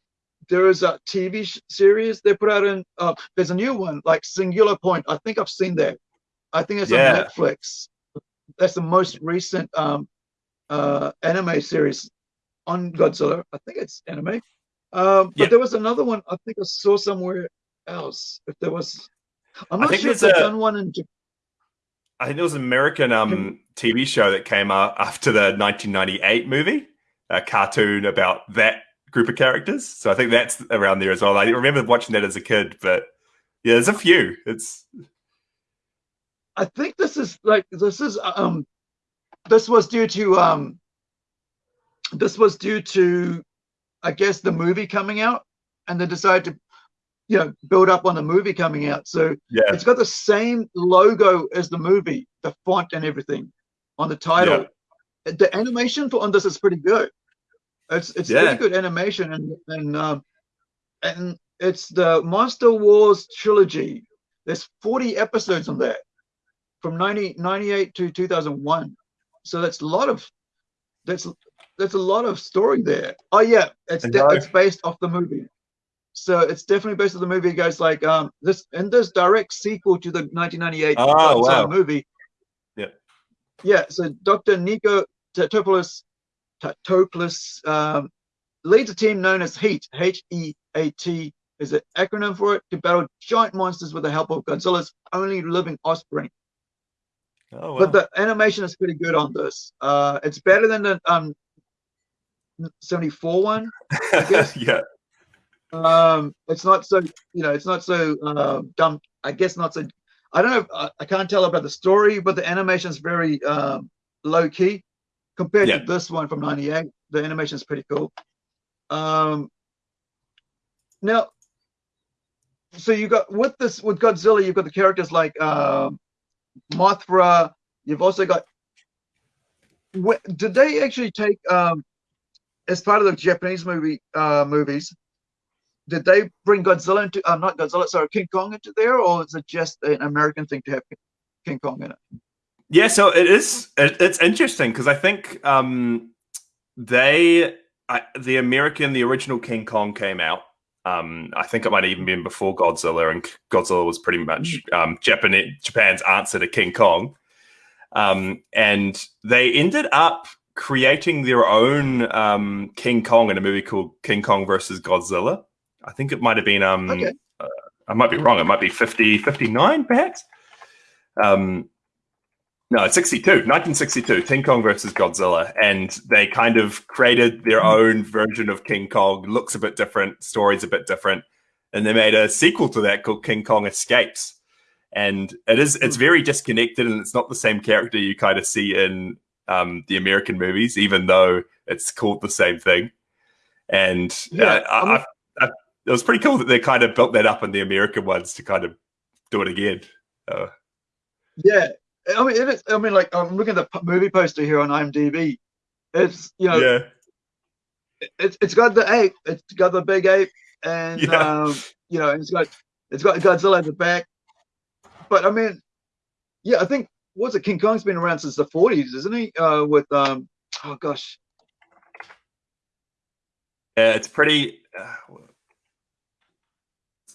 [SPEAKER 1] there is a TV sh- series they put out in. Uh, there's a new one like Singular Point. I think I've seen that. I think it's
[SPEAKER 2] Yeah.
[SPEAKER 1] on Netflix. That's the most recent um, uh, anime series on Godzilla. I think it's anime. Um, but
[SPEAKER 2] Yeah.
[SPEAKER 1] there was another one I think I saw somewhere else. If there was, I'm
[SPEAKER 2] I
[SPEAKER 1] not
[SPEAKER 2] think
[SPEAKER 1] sure if they've
[SPEAKER 2] a-
[SPEAKER 1] done one in.
[SPEAKER 2] I think there was an American um, TV show that came out after the 1998 movie, a cartoon about that group of characters. So I think that's around there as well. I remember watching that as a kid, but yeah, there's a few. It's
[SPEAKER 1] I think this is like this is um, this was due to um, this was due to, I guess the movie coming out, and they decided to, you know, build up on the movie coming out. So
[SPEAKER 2] yeah,
[SPEAKER 1] it's got the same logo as the movie, the font and everything on the title. The animation for on this is pretty good. It's it's
[SPEAKER 2] Yeah.
[SPEAKER 1] pretty good animation and and um, and it's the Monster Wars trilogy. There's 40 episodes on that from 1998 to 2001. So that's a lot of that's that's a lot of story there. Oh yeah, it's it's based off the movie. So it's definitely based on the movie. It goes like um this and this direct sequel to the 1998
[SPEAKER 2] Oh, wow.
[SPEAKER 1] movie.
[SPEAKER 2] Yeah.
[SPEAKER 1] Yeah. So Dr. Nico Tatopoulos Tatopoulos um, leads a team known as HEAT. H E A T is an acronym for it to battle giant monsters with the help of Godzilla's only living offspring.
[SPEAKER 2] Oh, wow.
[SPEAKER 1] But the animation is pretty good on this. Uh, it's better than the um 74 one. <laughs>
[SPEAKER 2] yeah,
[SPEAKER 1] um it's not so you know it's not so uh, dumb i guess not so i don't know I, I can't tell about the story but the animation is very um low key compared
[SPEAKER 2] Yeah.
[SPEAKER 1] to this one from 98 the animation is pretty cool um now so you got with this with godzilla you've got the characters like um Mothra. You've also got. Did they actually take um, as part of the Japanese movie uh, movies? Did they bring Godzilla into? Uh, not Godzilla, sorry, King Kong into there, or is it just an American thing to have King Kong in it?
[SPEAKER 2] Yeah, so it is. It, it's interesting because I think um, they, I, the American, the original King Kong came out. Um, I think it might have even been before Godzilla, and Godzilla was pretty much mm. um, Japan, Japan's answer to King Kong. Um, and they ended up creating their own um, King Kong in a movie called King Kong versus Godzilla. I think it might have been. Um, okay. uh, I might be wrong. It might be 50, 59 perhaps. Um, no, it's 62, 1962, King Kong versus Godzilla. And they kind of created their hmm. own version of King Kong. Looks a bit different, story's a bit different. And they made a sequel to that called King Kong Escapes. And it is it's hmm. very disconnected and it's not the same character you kind of see in um, the American movies, even though it's called the same thing. And yeah, uh, I, I, I, it was pretty cool that they kind of built that up in the American ones to kind of do it again. Uh,
[SPEAKER 1] yeah, I mean, it is, I mean, like I'm looking at the movie poster here on IMDb. It's you know,
[SPEAKER 2] yeah,
[SPEAKER 1] it's it's got the ape, it's got the big ape, and yeah. um, you know, it's got it's got Godzilla at the back. But I mean, yeah, I think what's it? King Kong's been around since the 40s, isn't he? Uh, with um, oh gosh,
[SPEAKER 2] yeah, it's pretty. Uh,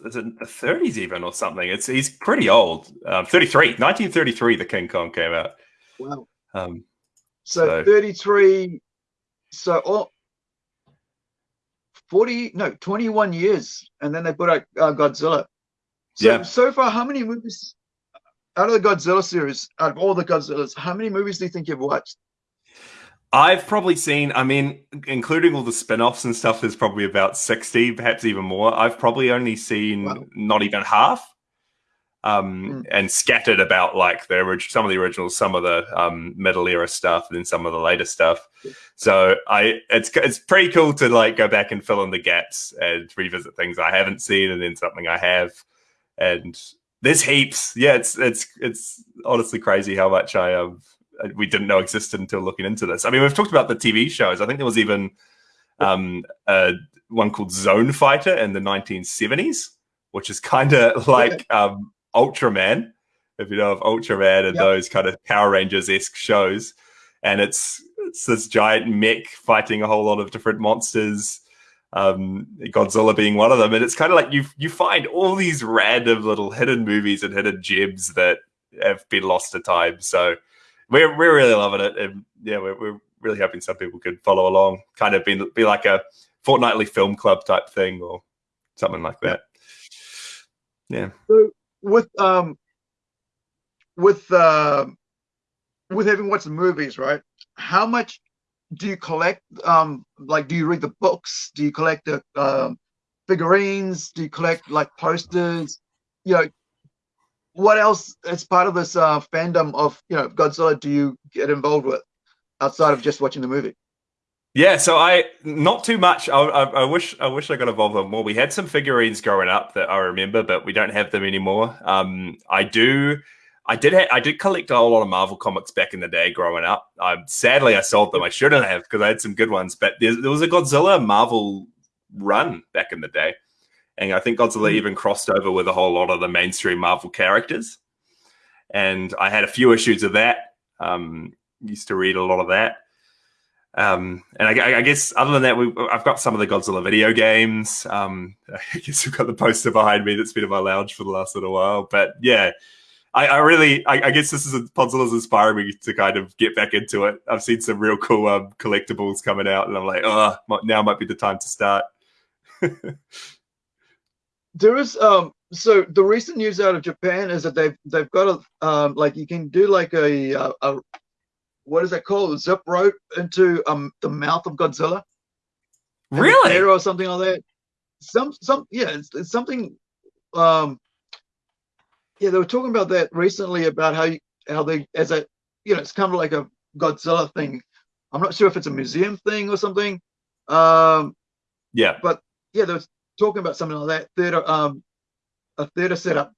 [SPEAKER 2] is it the 30s even or something? It's he's pretty old. Um, 33, 1933, the King Kong came out.
[SPEAKER 1] Wow.
[SPEAKER 2] Um,
[SPEAKER 1] so, so 33. So oh, 40 no 21 years, and then they put out uh, Godzilla. So yeah. so far, how many movies out of the Godzilla series, out of all the Godzillas, how many movies do you think you've watched?
[SPEAKER 2] I've probably seen, I mean, including all the spin offs and stuff, there's probably about 60, perhaps even more. I've probably only seen wow. not even half. Um, mm. and scattered about like the original, some of the originals, some of the um, middle era stuff, and then some of the later stuff. So I, it's it's pretty cool to like go back and fill in the gaps and revisit things I haven't seen, and then something I have, and there's heaps. Yeah, it's it's it's honestly crazy how much I um we didn't know existed until looking into this. I mean, we've talked about the TV shows. I think there was even um, a, one called Zone Fighter in the 1970s, which is kind of <laughs> like um, Ultraman, if you know of Ultraman and yep. those kind of Power Rangers esque shows. And it's it's this giant mech fighting a whole lot of different monsters. Um, Godzilla being one of them, and it's kind of like you you find all these random little hidden movies and hidden gems that have been lost to time. So we're we're really loving it, and yeah, we're, we're really hoping some people could follow along. Kind of be be like a fortnightly film club type thing or something like that. Yeah.
[SPEAKER 1] So with um with uh with having watched the movies, right? How much do you collect? Um, like, do you read the books? Do you collect the um, figurines? Do you collect like posters? You know, what else as part of this uh, fandom of you know Godzilla do you get involved with outside of just watching the movie?
[SPEAKER 2] Yeah, so I not too much. I, I, I, wish I wish I got involved with more. We had some figurines growing up that I remember, but we don't have them anymore. Um, I do. I did. Ha- I did collect a whole lot of Marvel comics back in the day growing up. Um, sadly, I sold them. I shouldn't have because I had some good ones. But there, there was a Godzilla Marvel run back in the day. And I think Godzilla hmm. even crossed over with a whole lot of the mainstream Marvel characters. And I had a few issues of that. Um, used to read a lot of that. Um, and I, I, guess other than that, we, I've got some of the Godzilla video games. Um, <laughs> I guess we've got the poster behind me that's been in my lounge for the last little while. But yeah, I, I really, I, I, guess this is a Godzilla's inspiring me to kind of get back into it. I've seen some real cool um, collectibles coming out, and I'm like, oh, now might be the time to start. <laughs>
[SPEAKER 1] there is um so the recent news out of Japan is that they've they've got a um like you can do like a a, a what is that called a zip rope into um the mouth of Godzilla.
[SPEAKER 2] Really?
[SPEAKER 1] Or something like that. Some some yeah it's, it's something um yeah they were talking about that recently about how you, how they as a you know it's kind of like a Godzilla thing. I'm not sure if it's a museum thing or something. Um
[SPEAKER 2] yeah.
[SPEAKER 1] But yeah, there was talking about something like that theater, um, a theater setup.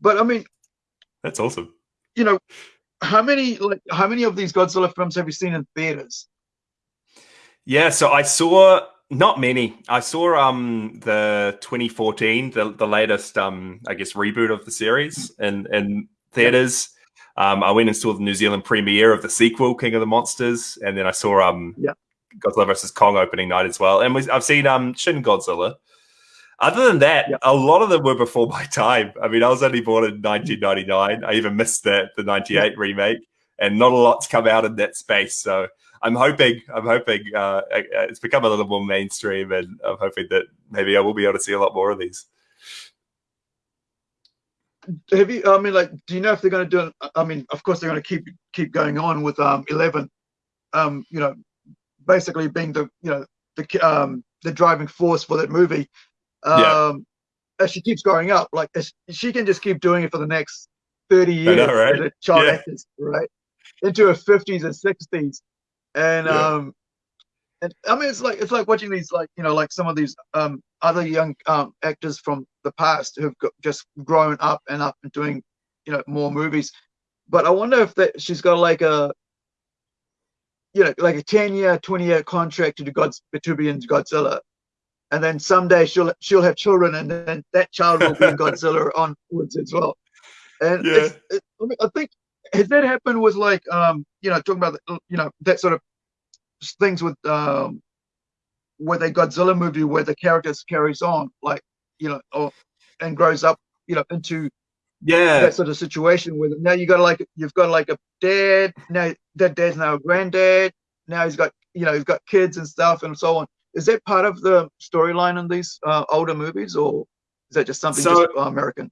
[SPEAKER 1] But I mean,
[SPEAKER 2] that's awesome.
[SPEAKER 1] you know, how many like how many of these Godzilla films have you seen in theaters?
[SPEAKER 2] Yeah, so I saw not many. I saw um the 2014, the the latest um I guess reboot of the series in in theaters. Um, I went and saw the New Zealand premiere of the sequel, King of the Monsters, and then I saw um
[SPEAKER 1] yeah.
[SPEAKER 2] Godzilla versus Kong opening night as well. And we, I've seen um Shin Godzilla. Other than that, yeah. a lot of them were before my time. I mean, I was only born in 1999. I even missed the the 98 yeah. remake, and not a lot's come out in that space. So I'm hoping, I'm hoping uh, it's become a little more mainstream, and I'm hoping that maybe I will be able to see a lot more of these.
[SPEAKER 1] Have you? I mean, like, do you know if they're going to do? it? I mean, of course they're going to keep keep going on with um, Eleven. Um, you know, basically being the you know the um the driving force for that movie. Um, yeah. As she keeps growing up, like she can just keep doing it for the next thirty years know, right? as a child yeah. actor, right? Into her fifties and sixties, and yeah. um, and I mean it's like it's like watching these like you know like some of these um other young um actors from the past who've got, just grown up and up and doing you know more movies. But I wonder if that she's got like a you know like a ten year, twenty year contract to do God's to be in Godzilla, and then someday she'll she'll have children, and then that child will be in Godzilla <laughs> onwards as well. And yeah. it, I, think has that happened with like um you know talking about you know that sort of things with um with a Godzilla movie where the characters carries on like you know or and grows up you know into
[SPEAKER 2] yeah.
[SPEAKER 1] That sort of situation where now you got like you've got like a dad now that dad's now a granddad now he's got you know he's got kids and stuff and so on. Is that part of the storyline in these uh, older movies or is that just something so, just uh, american?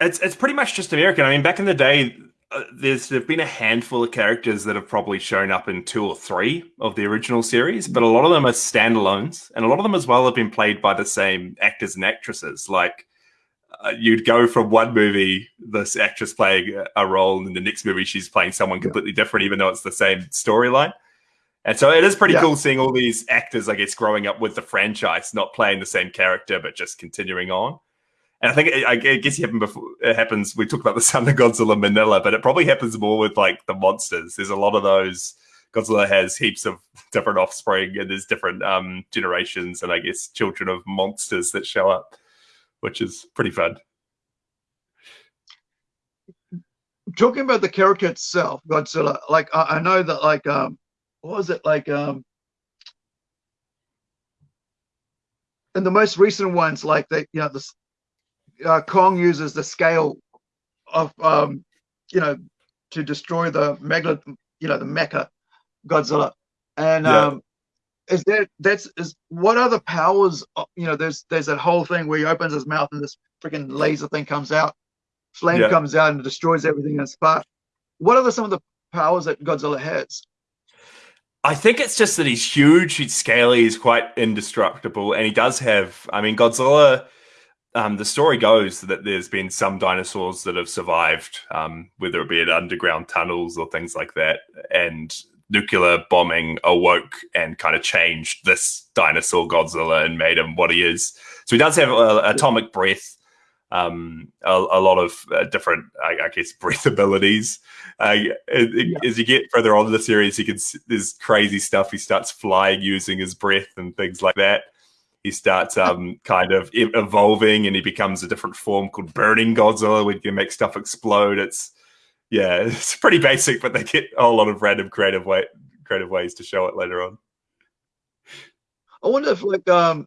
[SPEAKER 2] It's it's pretty much just american. I mean back in the day uh, there's there've been a handful of characters that have probably shown up in two or three of the original series, but a lot of them are standalones, and a lot of them as well have been played by the same actors and actresses. Like you'd go from one movie, this actress playing a role, and in the next movie she's playing someone completely yeah. different, even though it's the same storyline. And so it is pretty yeah. cool seeing all these actors, I guess, growing up with the franchise, not playing the same character, but just continuing on. And I think it, I guess it, before, it happens. We talked about the Son of Godzilla Minilla, but it probably happens more with like the monsters. There's a lot of those. Godzilla has heaps of <laughs> different offspring, and there's different um, generations, and I guess children of monsters that show up, which is pretty fun.
[SPEAKER 1] Talking about the character itself, Godzilla. Like I, I know that, like um, what was it like um, in the most recent ones, like they, you know, the uh, Kong uses the scale of um, you know to destroy the mega you know the mecha Godzilla, and yeah. um, is that that's is what other powers uh, you know there's there's that whole thing where he opens his mouth and this freaking laser thing comes out, flame yeah. comes out and destroys everything in its path. What are the, some of the powers that Godzilla has?
[SPEAKER 2] I think it's just that he's huge, he's scaly, he's quite indestructible, and he does have. I mean, Godzilla um, the story goes that there's been some dinosaurs that have survived, um, whether it be in underground tunnels or things like that, and nuclear bombing awoke and kind of changed this dinosaur Godzilla and made him what he is. So he does have uh, atomic breath, um, a, a, lot of uh, different, I, I, guess, <laughs> breath abilities. Uh, yeah. As you get further on in the series, he can there's crazy stuff. He starts flying using his breath and things like that he starts um, kind of evolving and he becomes a different form called Burning Godzilla, where you can make stuff explode. It's yeah, <laughs> it's pretty basic, but they get a lot of random creative way creative ways to show it later on.
[SPEAKER 1] I wonder if like um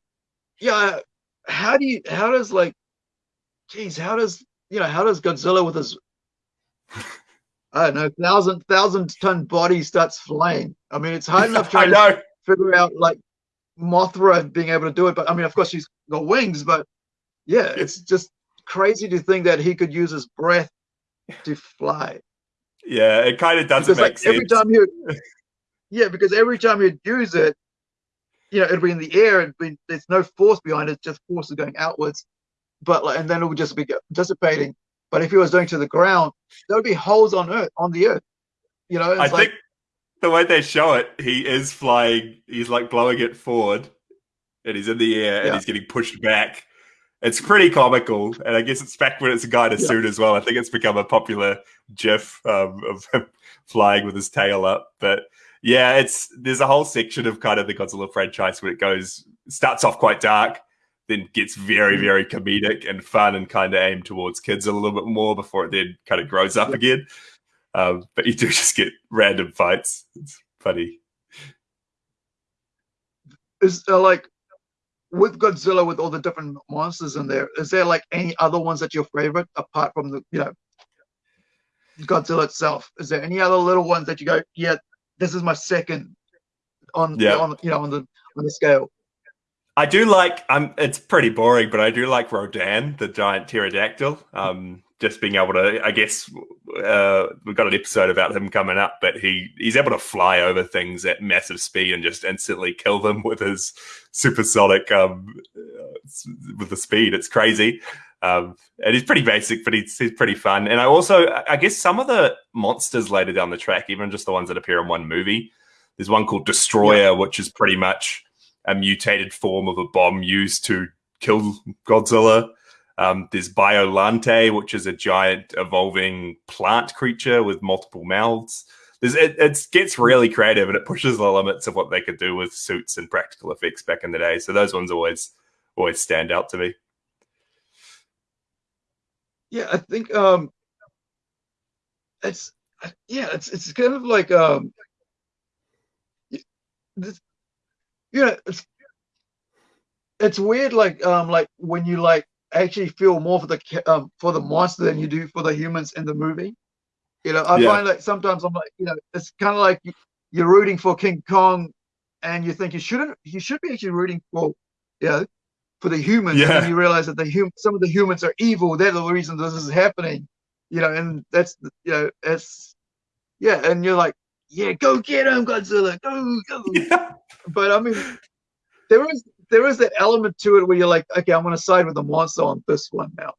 [SPEAKER 1] yeah, how do you how does like geez, how does you know, how does Godzilla with his I don't know, thousand thousand ton body starts flying? I mean it's hard <laughs> enough trying to figure out like Mothra being able to do it. But I mean, of course, she's got wings. But yeah, it's just crazy to think that he could use his breath to fly.
[SPEAKER 2] Yeah, it kind of doesn't because, make
[SPEAKER 1] like,
[SPEAKER 2] sense.
[SPEAKER 1] Every time you, <laughs> yeah, because every time you'd use it, you know, it'd be in the air and be, there's no force behind it; just forces going outwards. But like, and then it would just be dissipating. But if he was going to the ground, there would be holes on Earth, on the Earth. You know,
[SPEAKER 2] I like, think the way they show it, he is flying. He's like blowing it forward, and he's in the air, and he's getting pushed back. It's pretty comical, and I guess it's back when it's a guy in a
[SPEAKER 1] Yeah.
[SPEAKER 2] suit as well. I think it's become a popular GIF um, of him <laughs> flying with his tail up. But yeah, it's there's a whole section of kind of the Godzilla franchise where it goes starts off quite dark, then gets very
[SPEAKER 1] Mhm.
[SPEAKER 2] very comedic and fun, and kind of aimed towards kids a little bit more before it then kind of grows up
[SPEAKER 1] Yeah.
[SPEAKER 2] again. Um, but you do <laughs> just get random fights. It's funny.
[SPEAKER 1] Is uh, like with Godzilla with all the different monsters in there, is there like any other ones that your favorite apart from the you know Godzilla itself? Is there any other little ones that you go, yeah, this is my second on
[SPEAKER 2] Yeah.
[SPEAKER 1] on you know on the on the scale?
[SPEAKER 2] I do like. Um, it's pretty boring, but I do like Rodan, the giant pterodactyl. Um, just being able to, I guess, uh, we've got an episode about him coming up, but he he's able to fly over things at massive speed and just instantly kill them with his supersonic um, uh, with the speed. It's crazy. Um, and he's pretty basic, but he's, he's pretty fun. And I also, I I guess, some of the monsters later down the track, even just the ones that appear in one movie. There's one called Destoroyah, which is pretty much a mutated form of a bomb used to kill Godzilla. Um, there's Biolante, which is a giant evolving plant creature with multiple mouths. There's, it, it gets really creative and it pushes the limits of what they could do with suits and practical effects back in the day. So those ones always always stand out to me.
[SPEAKER 1] Yeah, I think um it's yeah, it's it's kind of like um this, know, it's it's weird like um like when you like actually feel more for the um for the monster than you do for the humans in the movie. You know, I
[SPEAKER 2] Yeah.
[SPEAKER 1] find like sometimes I'm like, you know, it's kind of like you- you're rooting for King Kong and you think you shouldn't you should be actually rooting for you know for the humans and
[SPEAKER 2] Yeah.
[SPEAKER 1] then you realize that the hum- some of the humans are evil they're the reason this is happening you know and that's you know it's yeah and you're like yeah go get him godzilla go go <laughs>
[SPEAKER 2] Yeah.
[SPEAKER 1] but i mean there is there is that element to it where you're like okay i'm going to side with the monster on this one now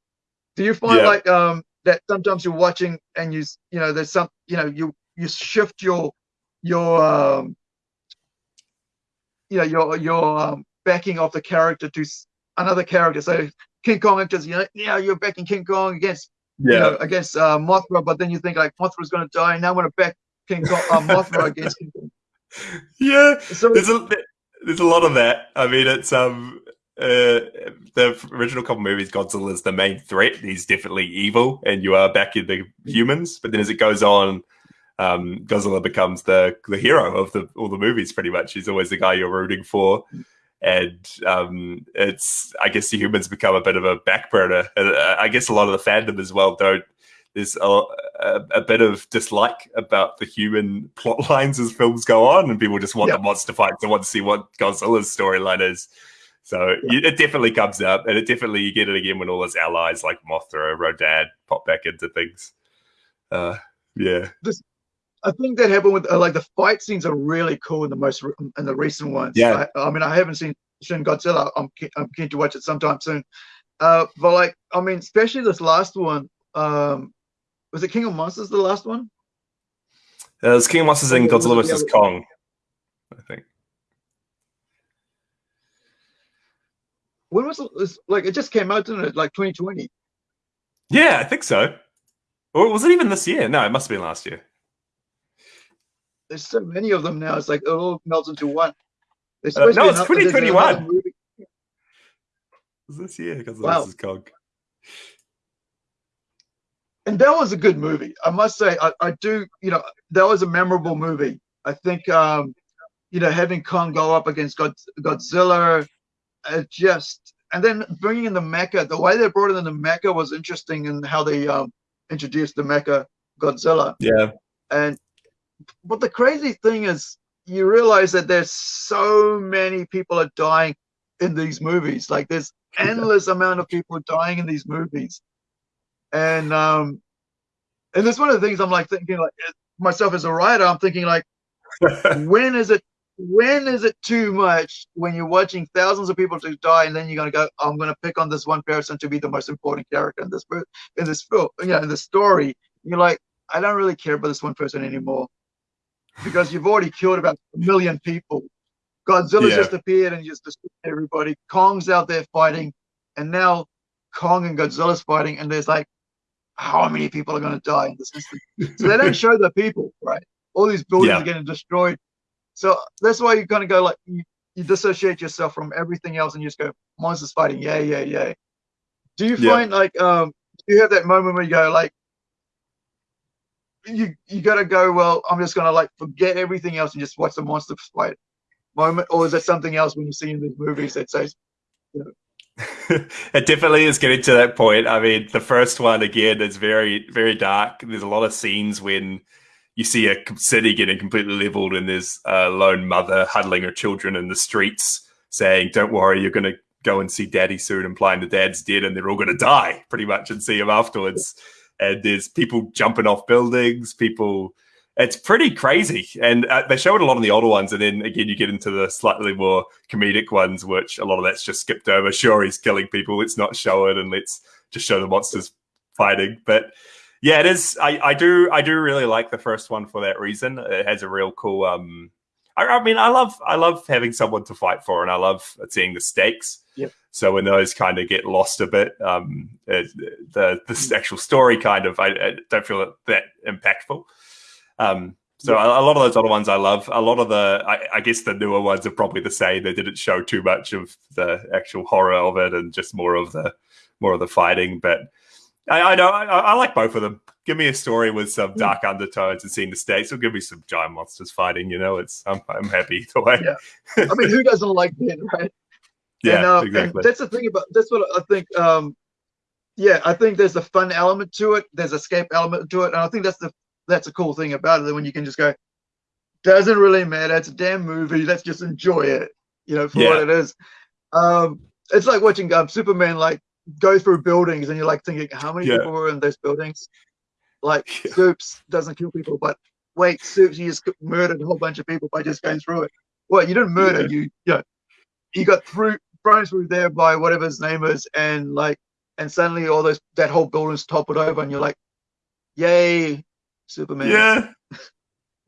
[SPEAKER 1] do you find
[SPEAKER 2] Yeah.
[SPEAKER 1] like um that sometimes you're watching and you you know there's some you know you you shift your your um you know your your um backing of the character to another character so king kong enters you know yeah you're backing king kong against you
[SPEAKER 2] Yeah.
[SPEAKER 1] know, against uh, Mothra, but then you think like Mothra's going to die, and now I'm going to back King Kong, uh, Mothra against King Kong. <laughs>
[SPEAKER 2] Yeah.
[SPEAKER 1] So
[SPEAKER 2] there's a there's a lot of that. I mean, it's um uh the original couple movies, Godzilla is the main threat. He's definitely evil, and you are back in the humans. But then as it goes on, um, Godzilla becomes the the hero of the all the movies. Pretty much, he's always the guy you're rooting for. And um, it's, I guess, the humans become a bit of a back burner. Uh, I guess a lot of the fandom as well don't. There's a, a, a bit of dislike about the human plot <laughs> lines as films go on, and people just want
[SPEAKER 1] Yeah.
[SPEAKER 2] the monster fights and want to see what Godzilla's storyline is. So you, it definitely comes up, and it definitely you get it again when all his allies like Mothra, Rodan pop back into things. Uh, yeah,
[SPEAKER 1] I think that happened with uh, like the fight scenes are really cool in the most re- in the recent ones.
[SPEAKER 2] Yeah.
[SPEAKER 1] I, I mean, I haven't seen Shin Godzilla. I'm I'm keen to watch it sometime soon. Uh, but like, I mean, especially this last one. Um, was it King of Monsters the last one?
[SPEAKER 2] uh, there's King of Monsters and Godzilla vs Kong. I think.
[SPEAKER 1] When was it? Like it just came out, didn't it? Like 2020.
[SPEAKER 2] Yeah, I think so. Or was it even this year? No, it must have been last year.
[SPEAKER 1] There's so many of them now. It's like it all melts into one.
[SPEAKER 2] Uh, no, it's 2021.
[SPEAKER 1] another
[SPEAKER 2] was this year Godzilla
[SPEAKER 1] Wow.
[SPEAKER 2] vs Kong.
[SPEAKER 1] And that was a good movie. I must say, I, I do, you know, that was a memorable movie. I think, um, you know, having Kong go up against God, Godzilla, uh, just, and then bringing in the mecha, the way they brought in the mecha was interesting in how they um, introduced the mecha Godzilla.
[SPEAKER 2] Yeah,
[SPEAKER 1] And, but the crazy thing is, you realize that there's so many people are dying in these movies. Like there's endless amount of people dying in these movies, and um, and that's one of the things I'm like thinking like myself as a writer. I'm thinking like, <laughs> when is it? When is it too much when you're watching thousands of people to die, and then you're gonna go, I'm gonna pick on this one person to be the most important character in this in this film, you know, in the story. You're like, I don't really care about this one person anymore because you've already killed about a million people. Godzilla's
[SPEAKER 2] Yeah.
[SPEAKER 1] just appeared and just destroyed everybody. Kong's out there fighting, and now Kong and Godzilla's fighting, and there's like how many people are going to die in this. So they don't show the people, right? All these buildings yeah. are getting destroyed. So that's why you kind of go like you, you, dissociate yourself from everything else and you just go monsters fighting, yeah, yeah, yeah. Do you find yeah. like um you have that moment where you go like you you gotta go well i'm just gonna like forget everything else and just watch the monster fight moment or is there something else when you see in these movies that says you know <laughs>
[SPEAKER 2] it definitely is getting to that point. I mean, the first one again is very, very dark. There's a lot of scenes when you see a city getting completely leveled, and there's a lone mother huddling her children in the streets, saying, "Don't worry, you're going to go and see Daddy soon," implying the dad's dead, and they're all going to die pretty much, and see him afterwards. And there's people jumping off buildings, people it's pretty crazy. And uh, they show it a lot in the older ones. And then again, you get into the slightly more comedic ones, which a lot of that's just skipped over. Sure, he's killing people. Let's not show it and let's just show the monsters fighting. But yeah, it is. I, I do. I do really like the first one for that reason. It has a real cool. Um, I, I mean, I love. I love having someone to fight for, and I love seeing the stakes.
[SPEAKER 1] Yep.
[SPEAKER 2] So when those kind of get lost a bit, um, it, the the actual story kind of I, I don't feel that impactful. Um, so yeah. a, a, lot of those other ones I love. A lot of the, I, I, guess the newer ones are probably the same. They didn't show too much of the actual horror of it, and just more of the more of the fighting. But I, I know I, I, like both of them. Give me a story with some hmm. dark undertones and seeing the stakes, or give me some giant monsters fighting. You know, it's I'm, I'm happy <laughs> either way.
[SPEAKER 1] Yeah, <laughs> I mean, who doesn't like it, right?
[SPEAKER 2] Yeah, and, uh, exactly.
[SPEAKER 1] That's the thing about that's what I think. Um, yeah, I think there's a fun element to it. There's a escape element to it, and I think that's the that's a cool thing about it. When you can just go, doesn't really matter. It's a damn movie. Let's just enjoy it. You know, for yeah. what it is. Um, it's like watching um, Superman like go through buildings, and you're like thinking, how many yeah. people were in those buildings? Like yeah. Soups doesn't kill people, but wait, Soups, you just murdered a whole bunch of people by just going through it. Well, you didn't murder. Yeah. You, you know, you got through thrown through there by whatever his name is, and like, and suddenly all those that whole building's toppled over, and you're like, yay, Superman.
[SPEAKER 2] Yeah,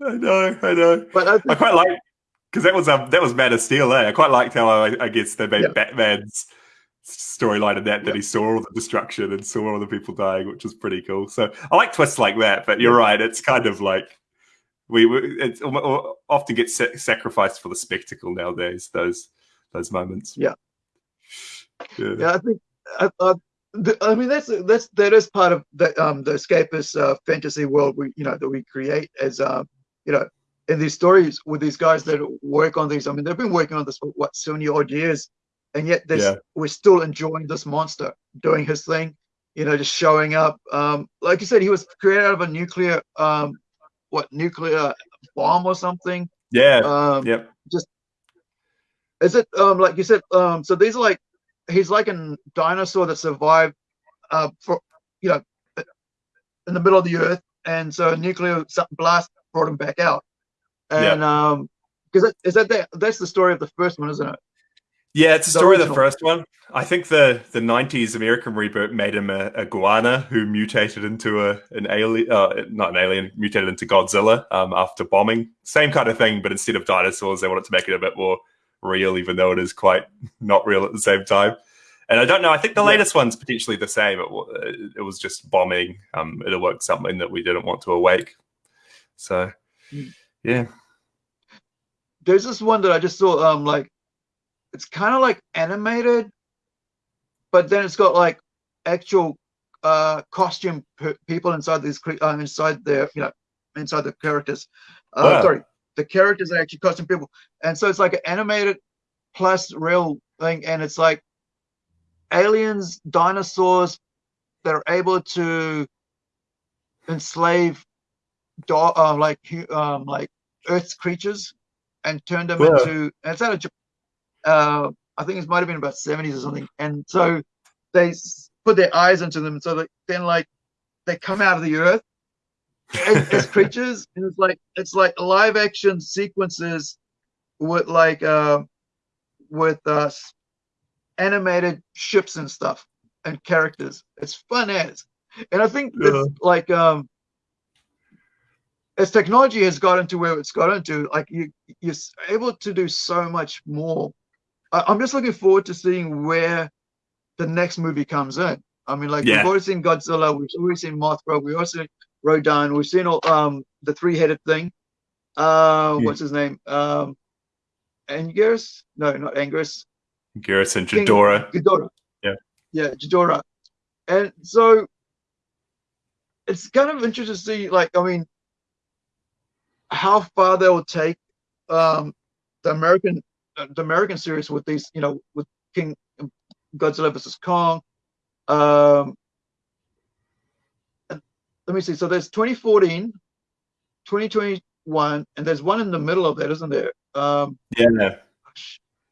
[SPEAKER 2] I know, I know. But I, I quite like because that was um that was Man of Steel. Eh? I quite liked how I, I guess they made yeah. Batman's storyline in that that he saw all the destruction and saw all the people dying, which was pretty cool. So I like twists like that. But you're right; it's kind of like we, we it often gets sacrificed for the spectacle nowadays. Those those moments.
[SPEAKER 1] Yeah. Yeah, yeah I think I, I, I mean that's that's that is part of the um the escapist uh, fantasy world we you know that we create as um you know in these stories with these guys that work on these. I mean they've been working on this for what seventy odd years, and yet yeah. we're still enjoying this monster doing his thing. You know, just showing up. Um, like you said, he was created out of a nuclear um what nuclear bomb or something.
[SPEAKER 2] Yeah.
[SPEAKER 1] Um,
[SPEAKER 2] yep.
[SPEAKER 1] Just is it um like you said um so these are like he's like a dinosaur that survived uh, for you know in the middle of the earth, and so a nuclear blast brought him back out. And yeah. um, because is that the, that's the story of the first one, isn't it?
[SPEAKER 2] Yeah, it's the, the story original. of the first one. I think the the '90s American reboot made him a, a iguana who mutated into a an alien, uh, not an alien, mutated into Godzilla um, after bombing. Same kind of thing, but instead of dinosaurs, they wanted to make it a bit more real, even though it is quite <laughs> not real at the same time. And I don't know. I think the latest one's potentially the same. It, it was just bombing. Um, it awoke something that we didn't want to awake. So, hmm. yeah.
[SPEAKER 1] There's this one that I just saw. Um, like it's kind of like animated, but then it's got like actual uh costume people inside these uh, inside their you know inside the characters. Uh, wow. Sorry, the characters are actually costume people, and so it's like an animated plus real thing, and it's like aliens, dinosaurs that are able to enslave uh, like um, like Earth's creatures and turn them yeah. into. And it's out of uh, I think it might have been about seventies or something, and so they put their eyes into them, so that then like they come out of the earth as, as creatures, and it's like it's like live action sequences with like uh, with uh, animated ships and stuff and characters. It's fun as, and I think yeah. it's like um, as technology has gotten to where it's gotten to, like you you're able to do so much more. I, I'm just looking forward to seeing where the next movie comes in. I mean, like
[SPEAKER 2] Yeah.
[SPEAKER 1] we've already seen Godzilla, we've already seen Mothra, we've also Rodan, we've seen all, um the three-headed thing. Uh,
[SPEAKER 2] Hmm.
[SPEAKER 1] what's his name? Um, Angus? No, not Angus.
[SPEAKER 2] Garrison
[SPEAKER 1] King
[SPEAKER 2] Ghidorah.
[SPEAKER 1] Ghidorah.
[SPEAKER 2] Yeah.
[SPEAKER 1] Yeah, Ghidorah. And so it's kind of interesting to see, like, I mean, how far they will take um, the American uh, the American series with these, you know, with King Godzilla versus Kong. Um, and let me see. So there's 2014, 2021, and there's one in the middle of that, isn't there? Um,
[SPEAKER 2] Yeah.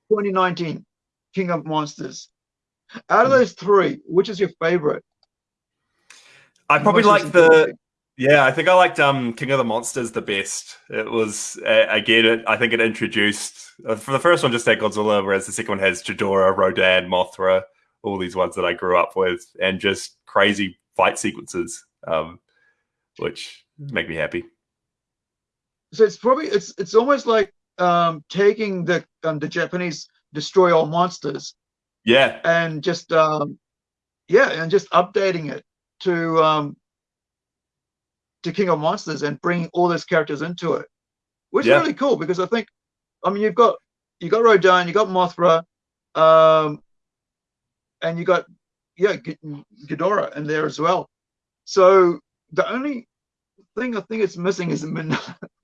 [SPEAKER 1] 2019, King of Monsters. Out of those three, which is your favorite?
[SPEAKER 2] I probably like the? Yeah, I think I liked um, King of the Monsters the best. It was uh, again, it, I think it introduced uh, for the first one just had Godzilla, whereas the second one has Ghidorah, Rodan, Mothra, all these ones that I grew up with, and just crazy fight sequences, um, which make me happy.
[SPEAKER 1] So it's probably it's it's almost like um, taking the um, the Japanese destroy all monsters
[SPEAKER 2] Yeah,
[SPEAKER 1] and just um, yeah, and just updating it to um, to King of Monsters and bringing all those characters into it, which
[SPEAKER 2] Yeah.
[SPEAKER 1] is really cool because I think, I mean, you've got you got Rodan, you got Mothra, um, and you got yeah G- Ghidorah in there as well. So the only thing I think it's missing is Min-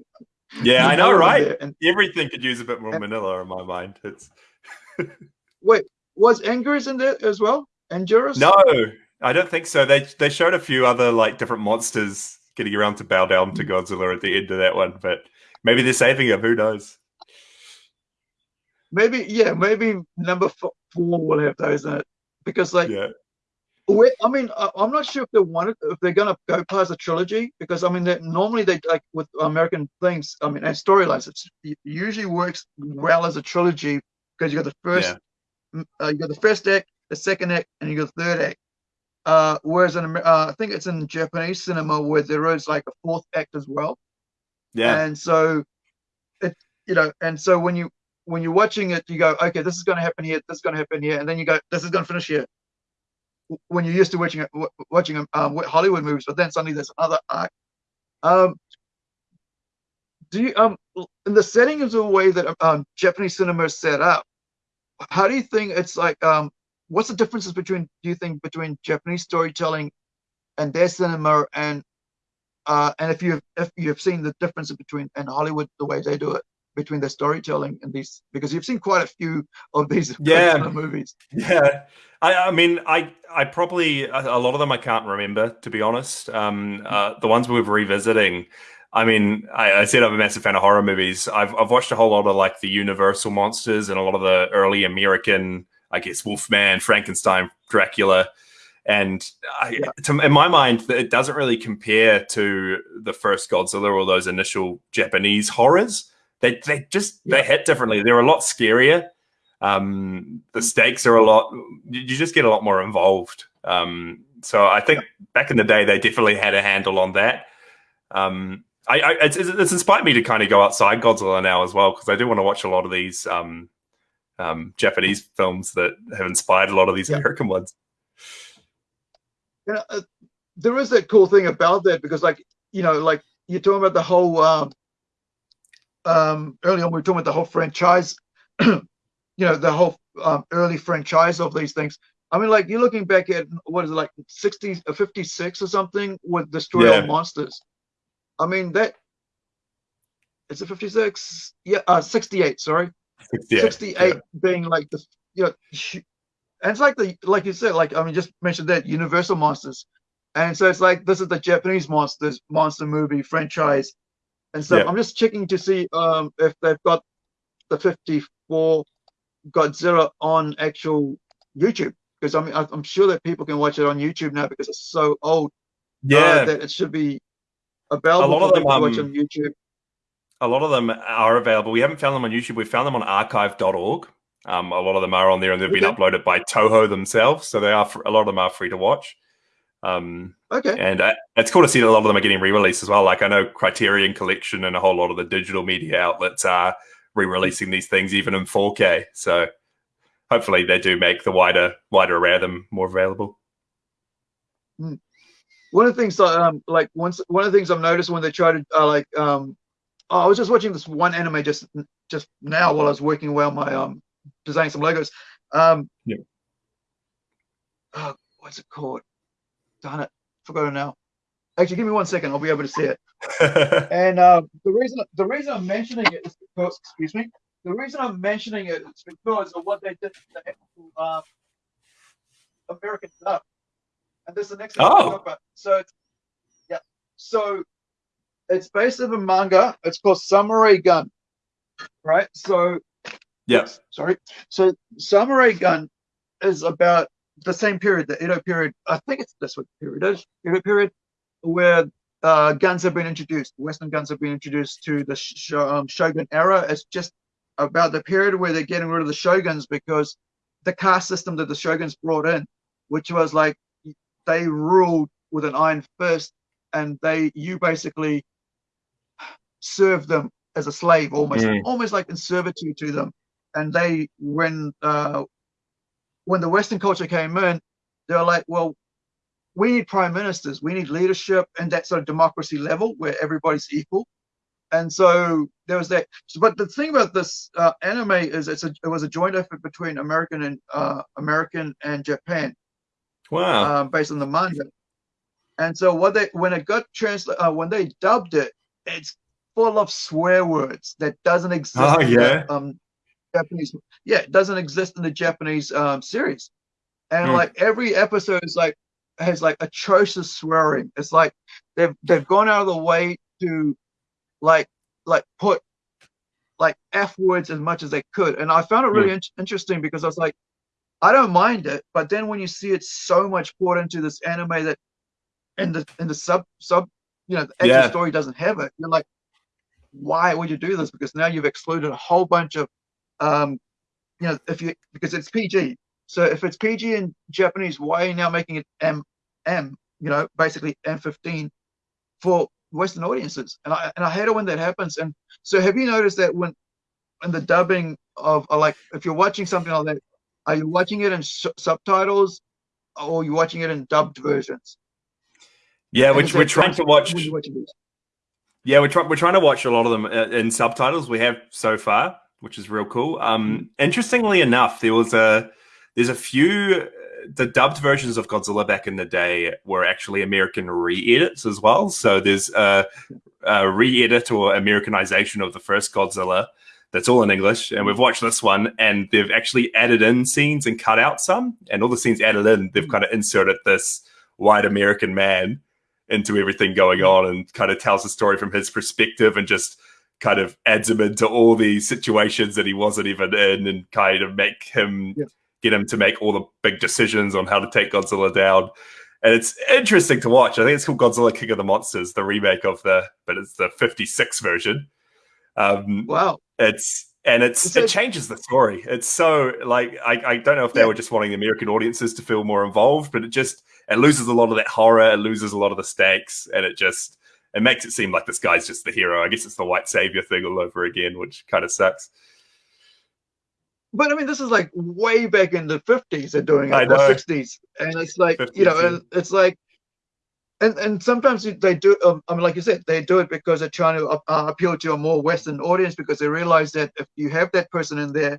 [SPEAKER 1] <laughs>
[SPEAKER 2] yeah, I know, right?
[SPEAKER 1] And
[SPEAKER 2] Everything could use a bit more
[SPEAKER 1] And-
[SPEAKER 2] Minilla in my mind. It's <laughs>
[SPEAKER 1] wait, was Angus in there as well? Anguirus?
[SPEAKER 2] no, I don't think so. They they showed a few other like different monsters getting around to bow down to mm. Godzilla at the end of that one, but maybe they're saving him. Who knows?
[SPEAKER 1] Maybe yeah, maybe number fo- four will have those in it because like
[SPEAKER 2] Yeah.
[SPEAKER 1] I mean I, I'm not sure if they wanted if they're gonna go past a trilogy because I mean that normally they like with American things I mean and storylines it usually works well as a trilogy because you got the first
[SPEAKER 2] Yeah.
[SPEAKER 1] uh, you got the first act, the second act, and you got the third act. Uh, whereas in uh, I think it's in Japanese cinema where there is like a fourth act as well.
[SPEAKER 2] Yeah.
[SPEAKER 1] And so it you know, and so when you when you're watching it, you go, okay, this is going to happen here, this is going to happen here, and then you go, this is going to finish here. When you're used to watching watching um, Hollywood movies, but then suddenly there's another arc. Um, do you um in the setting of the way that um Japanese cinema is set up? How do you think it's like um what's the differences between do you think between Japanese storytelling and their cinema and uh and if you if you've seen the difference between and Hollywood the way they do it between the storytelling and these because you've seen quite a few of these <laughs>
[SPEAKER 2] Yeah.
[SPEAKER 1] Movies.
[SPEAKER 2] Yeah, I, I mean, I, I probably a lot of them I can't remember to be honest. Um, uh, the ones we were revisiting, I mean, I, I said I'm a massive fan of horror movies. I've I've watched a whole lot of like the Universal monsters and a lot of the early American, I guess, Wolfman, Frankenstein, Dracula, and I,
[SPEAKER 1] Yeah.
[SPEAKER 2] to, in my mind, it doesn't really compare to the first Godzilla or those initial Japanese horrors. They they just they hit differently. They're a lot scarier. Um, the stakes are a lot you just get a lot more involved. Um, so i think back in the day they definitely had a handle on that. Um, I, I it's, it's inspired me to kind of go outside godzilla now as well because i do want to watch a lot of these um, um, japanese films that have inspired a lot of these
[SPEAKER 1] Yeah.
[SPEAKER 2] american ones.
[SPEAKER 1] You know, uh, there is that cool thing about that because like you know like you're talking about the whole um um early on we were talking about the whole franchise <clears throat> you know the whole um, early franchise of these things. I mean like you're looking back at what is it like 60 or 56 or something with destroy
[SPEAKER 2] Yeah.
[SPEAKER 1] all monsters? I mean that it's a 56 yeah uh 68 sorry.
[SPEAKER 2] Yeah,
[SPEAKER 1] 68
[SPEAKER 2] yeah.
[SPEAKER 1] being like the you know and it's like the like you said like i mean just mentioned that universal monsters. And so it's like this is the japanese monsters monster movie franchise and so
[SPEAKER 2] Yeah.
[SPEAKER 1] i'm just checking to see um if they've got the 54 godzilla on actual youtube because i mean i'm sure that people can watch it on youtube now because it's so old uh,
[SPEAKER 2] yeah
[SPEAKER 1] that it should be available
[SPEAKER 2] A lot of them,
[SPEAKER 1] watch
[SPEAKER 2] um,
[SPEAKER 1] on youtube
[SPEAKER 2] a lot of them are available. We haven't found them on YouTube. We found them on archive.org. Um, a lot of them are on there and they've been uploaded by Toho themselves. So they are, a lot of them are free to watch. Um,
[SPEAKER 1] okay
[SPEAKER 2] and uh, it's cool to see that a lot of them are getting re-released as well. Like I know Criterion Collection and a whole lot of the digital media outlets are re-releasing these things even in 4K. So hopefully they do make the wider wider array of them more available.
[SPEAKER 1] Hmm. One of the things, um, like once one of the things I've noticed when they try to uh, like, um, oh, I was just watching this one anime just just now while I was working away on my um designing some Legos. Um,
[SPEAKER 2] yeah.
[SPEAKER 1] Oh, what's it called? Darn it, forgot it now. Actually, give me one second. I'll be able to see it. <laughs> and uh, the reason the reason I'm mentioning it is because, excuse me, the reason I'm mentioning it is because of what they did to the um, American dub. And this is the next thing
[SPEAKER 2] oh.
[SPEAKER 1] talk about. So, it's, yeah. So, it's based on a manga. It's called Samurai Gun, right? So,
[SPEAKER 2] yes.
[SPEAKER 1] Sorry. So, Samurai Gun is about the same period, the Edo period. I think it's this what period is. Edo period, where uh, guns have been introduced. Western guns have been introduced to the sh- um, Shogun era. It's just about the period where they're getting rid of the shoguns because the caste system that the shoguns brought in, which was like they ruled with an iron fist, and they you basically served them as a slave, almost mm. almost like in servitude to them. And they when uh, when the Western culture came in, they were like, well, we need prime ministers, we need leadership, and that sort of democracy level where everybody's equal and so there was that. But the thing about this uh, anime is it's a, it was a joint effort between American and uh, American and Japan.
[SPEAKER 2] Wow.
[SPEAKER 1] Um, based on the manga. And so what they when it got translated uh, when they dubbed it, it's full of swear words that doesn't exist.
[SPEAKER 2] Oh yeah.
[SPEAKER 1] Um, Japanese. Yeah, it doesn't exist in the Japanese um, series. And mm. like every episode is like has like atrocious swearing. It's like they've they've gone out of the way to like like put like f words as much as they could and i found it really yeah. in- interesting because i was like i don't mind it but then when you see it so much poured into this anime that in the in the sub sub you know the actual yeah. story doesn't have it you're like why would you do this because now you've excluded a whole bunch of um you know if you because it's pg so if it's pg in japanese why are you now making it m m you know basically m15 for Western audiences, and I and I hate it when that happens. And so, have you noticed that when in the dubbing of like if you're watching something like that, are you watching it in subtitles or are you watching it in dubbed versions?
[SPEAKER 2] Yeah, which we're trying to watch. Yeah, we're trying we're trying to watch a lot of them uh, in subtitles. We have so far, which is real cool. Um, mm-hmm. interestingly enough, there was a there's a few the dubbed versions of Godzilla back in the day were actually American re-edits as well. So there's a, a re-edit or Americanization of the first Godzilla that's all in English, and we've watched this one, and they've actually added in scenes and cut out some, and all the scenes added in, they've kind of inserted this white American man into everything going on, and kind of tells the story from his perspective, and just kind of adds him into all these situations that he wasn't even in, and kind of make him. Yeah get him to make all the big decisions on how to take Godzilla down. And it's interesting to watch. I think it's called Godzilla King of the Monsters, the remake of the, but it's the 56 version. Um,
[SPEAKER 1] wow.
[SPEAKER 2] It's, and it's, it changes the story. It's so like, I, I don't know if they yeah. were just wanting the American audiences to feel more involved, but it just, it loses a lot of that horror. It loses a lot of the stakes and it just, it makes it seem like this guy's just the hero. I guess it's the white savior thing all over again, which kind of sucks
[SPEAKER 1] but I mean, this is like way back in the fifties they're doing it, or sixties, and it's like 50s, you know, and it's like, and and sometimes they do. Um, I mean, like you said, they do it because they're trying to uh, uh, appeal to a more Western audience because they realize that if you have that person in there,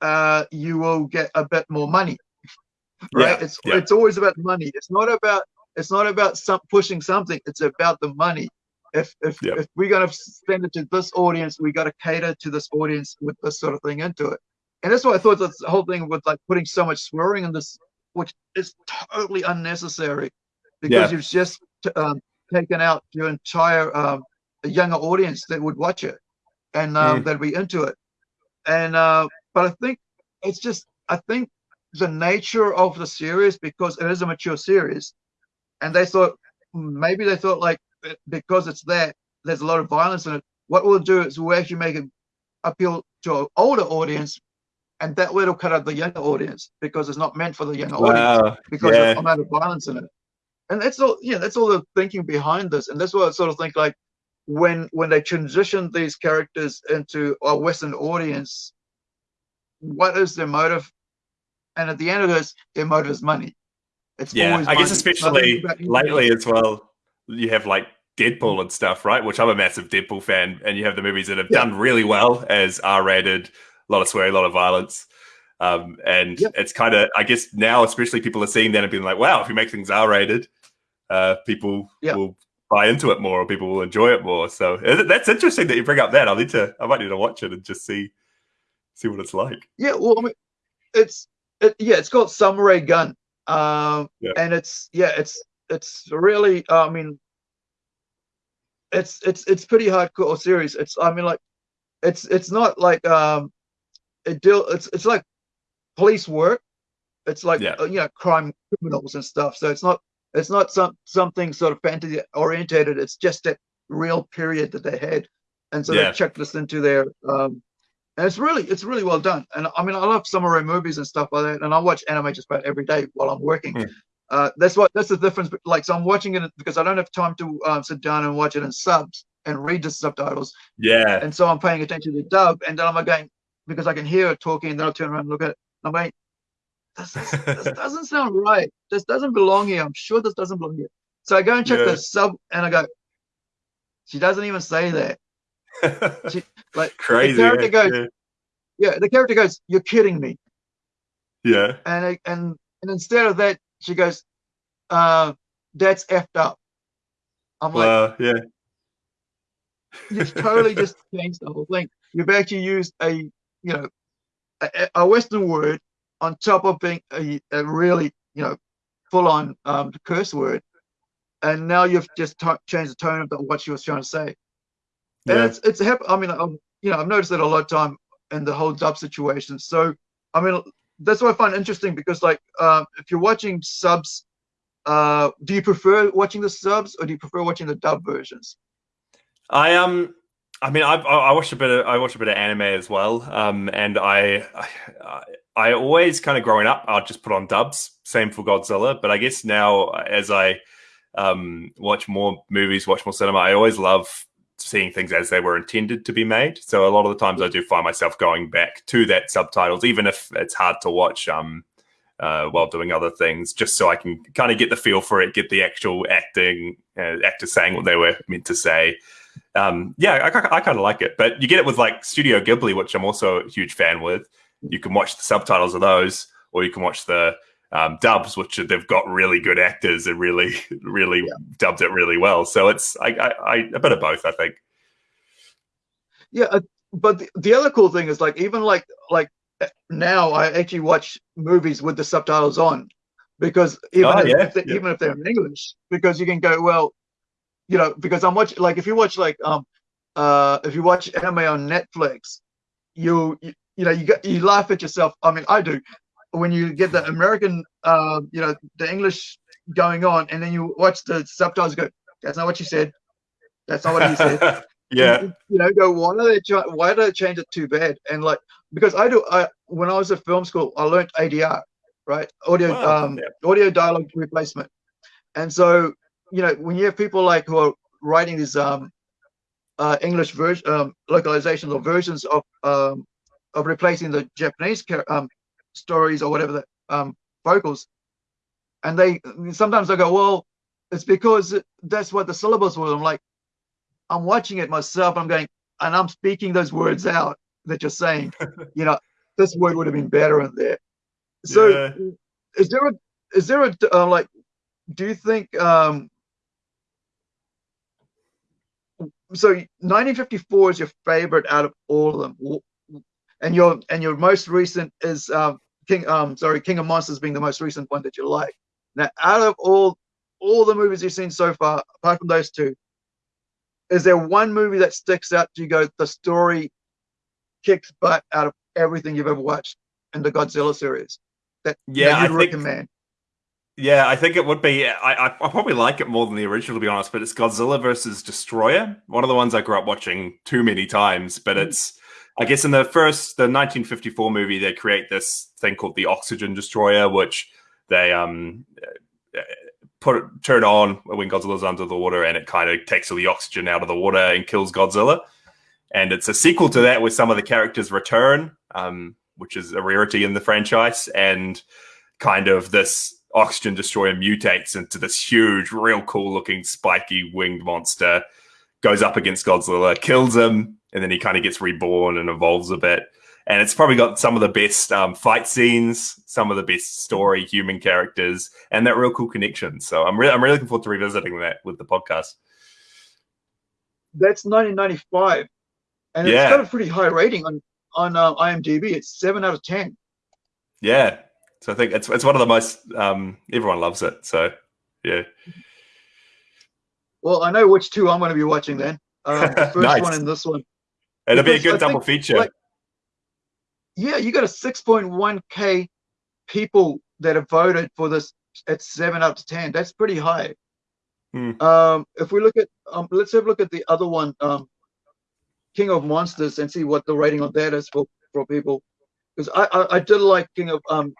[SPEAKER 1] uh, you will get a bit more money, <laughs> right? Yeah, it's yeah. it's always about money. It's not about it's not about some pushing something. It's about the money. If if yeah. if we're gonna send it to this audience, we got to cater to this audience with this sort of thing into it and that's why I thought this whole thing with like putting so much swearing in this, which is totally unnecessary, because yeah. you've just um, taken out your entire um, younger audience that would watch it and um, mm. that'd be into it. And uh, but I think it's just I think the nature of the series because it is a mature series, and they thought maybe they thought like because it's that there's a lot of violence in it. What we'll do is we'll actually make it appeal to an older audience and that way it'll cut out the younger audience because it's not meant for the younger wow. audience because yeah. there's a amount of violence in it. And that's all, yeah, that's all the thinking behind this. And that's what I sort of think like when when they transition these characters into a Western audience, what is their motive and at the end of this, their motive is money.
[SPEAKER 2] It's yeah, I guess especially lately as well. You have like Deadpool and stuff, right? Which I'm a massive Deadpool fan, and you have the movies that have yeah. done really well as R-rated, a lot of swearing, a lot of violence. Um, and yep. it's kind of, I guess now, especially people are seeing that and being like, wow, if you make things R rated, uh, people yep. will buy into it more or people will enjoy it more. So uh, that's interesting that you bring up that. I'll need to, I might need to watch it and just see, see what it's like.
[SPEAKER 1] Yeah. Well, I mean, it's, it, yeah, it's called Samurai Gun. Um, yeah. and it's, yeah, it's, it's really, uh, I mean, it's, it's, it's pretty hardcore series. It's, I mean, like, it's, it's not like, um, it deal, it's, it's like police work. It's like yeah. uh, you know crime criminals and stuff. So it's not it's not some something sort of fantasy orientated. It's just that real period that they had, and so yeah. they checked this into their. Um, and it's really it's really well done. And I mean I love samurai movies and stuff like that. And I watch anime just about every day while I'm working. Mm. Uh, that's what that's the difference. Like so I'm watching it because I don't have time to um, sit down and watch it in subs and read the subtitles.
[SPEAKER 2] Yeah.
[SPEAKER 1] And so I'm paying attention to the dub, and then I'm going because I can hear it talking, and then I'll turn around and look at it. I'm like, this, is, this <laughs> doesn't sound right. This doesn't belong here. I'm sure this doesn't belong here. So I go and check yeah. the sub, and I go, she doesn't even say that. She, like
[SPEAKER 2] crazy.
[SPEAKER 1] The character goes, yeah. yeah. The character goes, "You're kidding me."
[SPEAKER 2] Yeah.
[SPEAKER 1] And and and instead of that, she goes, uh, "That's effed up." I'm like,
[SPEAKER 2] yeah.
[SPEAKER 1] You've totally <laughs> just changed the whole thing. You've actually used a you know a, a Western word on top of being a, a really, you know, full on um, curse word. And now you've just changed the tone of what she was trying to say. And yeah. it's, it's, I mean, I'm, you know, I've noticed that a lot of time in the whole dub situation. So, I mean, that's what I find interesting because, like, uh, if you're watching subs, uh, do you prefer watching the subs or do you prefer watching the dub versions?
[SPEAKER 2] I um I mean, I, I watched a bit of I watch a bit of anime as well, um, and I, I, I always kind of growing up, I'd just put on dubs. Same for Godzilla, but I guess now as I um, watch more movies, watch more cinema, I always love seeing things as they were intended to be made. So a lot of the times, I do find myself going back to that subtitles, even if it's hard to watch um, uh, while doing other things, just so I can kind of get the feel for it, get the actual acting, uh, actors saying what they were meant to say um, yeah, I, I kind of like it. But you get it with like Studio Ghibli, which I'm also a huge fan with. You can watch the subtitles of those, or you can watch the um, dubs, which they've got really good actors and really, <laughs> really yeah. dubbed it really well. So it's I, I, I, a bit of both, I think.
[SPEAKER 1] Yeah, uh, but the, the other cool thing is like even like like now I actually watch movies with the subtitles on because even oh, if, yeah. if they, yeah. even if they're in English, because you can go well you know, because I'm watching like if you watch like um uh if you watch anime on Netflix, you you, you know you get you laugh at yourself. I mean, I do when you get the American uh you know the English going on, and then you watch the subtitles. Go, that's not what you said. That's not what he said. <laughs>
[SPEAKER 2] yeah.
[SPEAKER 1] You, you, know, go why do they why do they change it too bad? And like because I do I when I was at film school, I learned ADR, right? Audio wow. um yeah. audio dialogue replacement. And so you know, when you have people like who are writing these um, uh, English version um, localizations or versions of um, of replacing the Japanese um, stories or whatever the um, vocals, and they sometimes I go, well, it's because that's what the syllables were. I'm like, I'm watching it myself. I'm going, and I'm speaking those words out that you're saying. <laughs> you know, this word would have been better in there. So, yeah. is there a is there a uh, like? Do you think um, so 1954 is your favorite out of all of them, and your and your most recent is um, King. Um, sorry, King of Monsters being the most recent one that you like. Now, out of all all the movies you've seen so far, apart from those two, is there one movie that sticks out Do you? Go, the story kicks butt out of everything you've ever watched in the Godzilla series. That
[SPEAKER 2] yeah,
[SPEAKER 1] that
[SPEAKER 2] I recommend. Think, yeah, I think it would be. I, I, probably like it more than the original, to be honest. But it's Godzilla versus Destoroyah, one of the ones I grew up watching too many times. But mm. it's, I guess, in the first, the 1954 movie, they create this thing called the Oxygen Destroyer, which they um put turn on when Godzilla's under the water, and it kind of takes all the oxygen out of the water and kills Godzilla. And it's a sequel to that, where some of the characters return. Um, which is a rarity in the franchise, and kind of this oxygen destroyer mutates into this huge, real cool looking spiky winged monster, goes up against Godzilla, kills him, and then he kind of gets reborn and evolves a bit. And it's probably got some of the best um, fight scenes, some of the best story, human characters, and that real cool connection. So I'm really, I'm really looking forward to revisiting that with the podcast.
[SPEAKER 1] That's 1995, and
[SPEAKER 2] Yeah.
[SPEAKER 1] it's got a pretty high rating on on uh, IMDb. It's seven out of ten.
[SPEAKER 2] Yeah. So I think it's it's one of the most um, everyone loves it. So yeah.
[SPEAKER 1] Well, I know which two I'm going to be watching then. Um, the <laughs> first
[SPEAKER 2] Nice.
[SPEAKER 1] one and this one.
[SPEAKER 2] It'll be a good
[SPEAKER 1] I
[SPEAKER 2] double feature.
[SPEAKER 1] like, Yeah, you got a 6.1k people that have voted for this at seven out of ten. That's pretty high.
[SPEAKER 2] Hmm.
[SPEAKER 1] Um, if we look at, um, let's have a look at the other one, um, King of Monsters, and see what the rating on that is for for people. Because I, I I did like King of um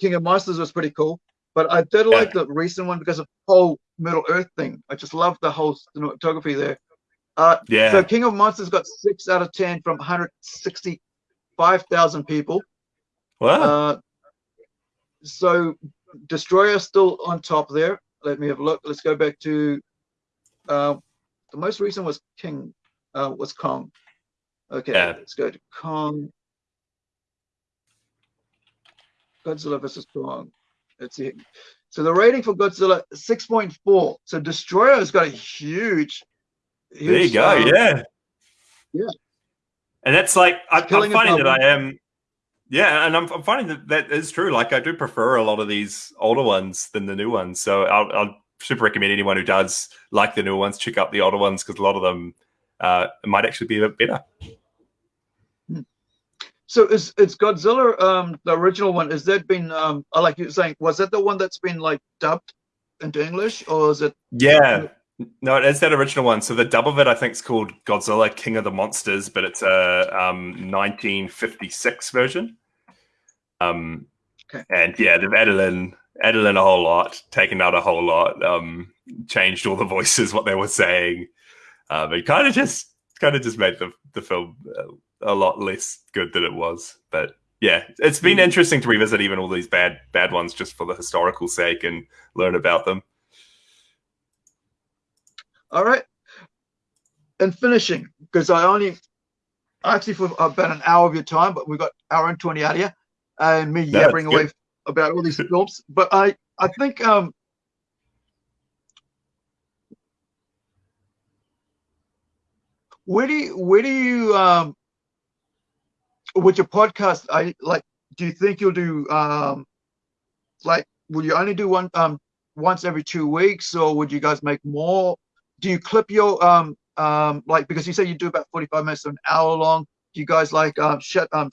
[SPEAKER 1] King of Monsters was pretty cool, but I did
[SPEAKER 2] Yeah.
[SPEAKER 1] like the recent one because of the whole Middle Earth thing. I just love the whole cinematography there. Uh,
[SPEAKER 2] yeah.
[SPEAKER 1] so King of Monsters got six out of ten from 165,000 people.
[SPEAKER 2] wow.
[SPEAKER 1] Uh, so Destoroyah still on top there. Let me have a look. Let's go back to uh, the most recent was King uh, was Kong. Okay,
[SPEAKER 2] Yeah.
[SPEAKER 1] let's go to Kong. Godzilla versus Kong. Let's see. So the rating for Godzilla 6.4. So Destoroyah has got a huge.
[SPEAKER 2] There you go.
[SPEAKER 1] um,
[SPEAKER 2] yeah.
[SPEAKER 1] yeah.
[SPEAKER 2] And that's like I, I'm finding that. I am. Yeah, and I'm, I'm finding that that is true. Like I do prefer a lot of these older ones than the new ones. So I'll, I'll super recommend anyone who does like the new ones check out the older ones because a lot of them uh, might actually be a bit better.
[SPEAKER 1] So is it's Godzilla, um, the original one? Is that been, um, like you were saying, was that the one that's been like dubbed into English, or is it?
[SPEAKER 2] Yeah. No, it is that original one. So the dub of it, I think, is called Godzilla King of the Monsters, but it's a um, 1956 version. Um,
[SPEAKER 1] Okay.
[SPEAKER 2] And yeah, they've added in added in a whole lot, taken out a whole lot, um, changed all the <laughs> voices, what they were saying. Um, it kind of just kind of just made the the film uh, a lot less good than it was. But yeah, it's been
[SPEAKER 1] Mhm.
[SPEAKER 2] interesting to revisit even all these bad bad ones just for the historical sake and learn about them.
[SPEAKER 1] All right. And finishing, because I only actually for about an hour of your time, but we've got hour and twenty out here, and me
[SPEAKER 2] No,
[SPEAKER 1] yabbering away about all these films. But I, I think, um, where do you, where do you, um, with your podcast? I like. Do you think you'll do, um, like, will you only do one, um, once every two weeks, or would you guys make more? Do you clip your, um, um, like because you say you do about forty-five minutes to an hour long? Do you guys like, um, shut, um,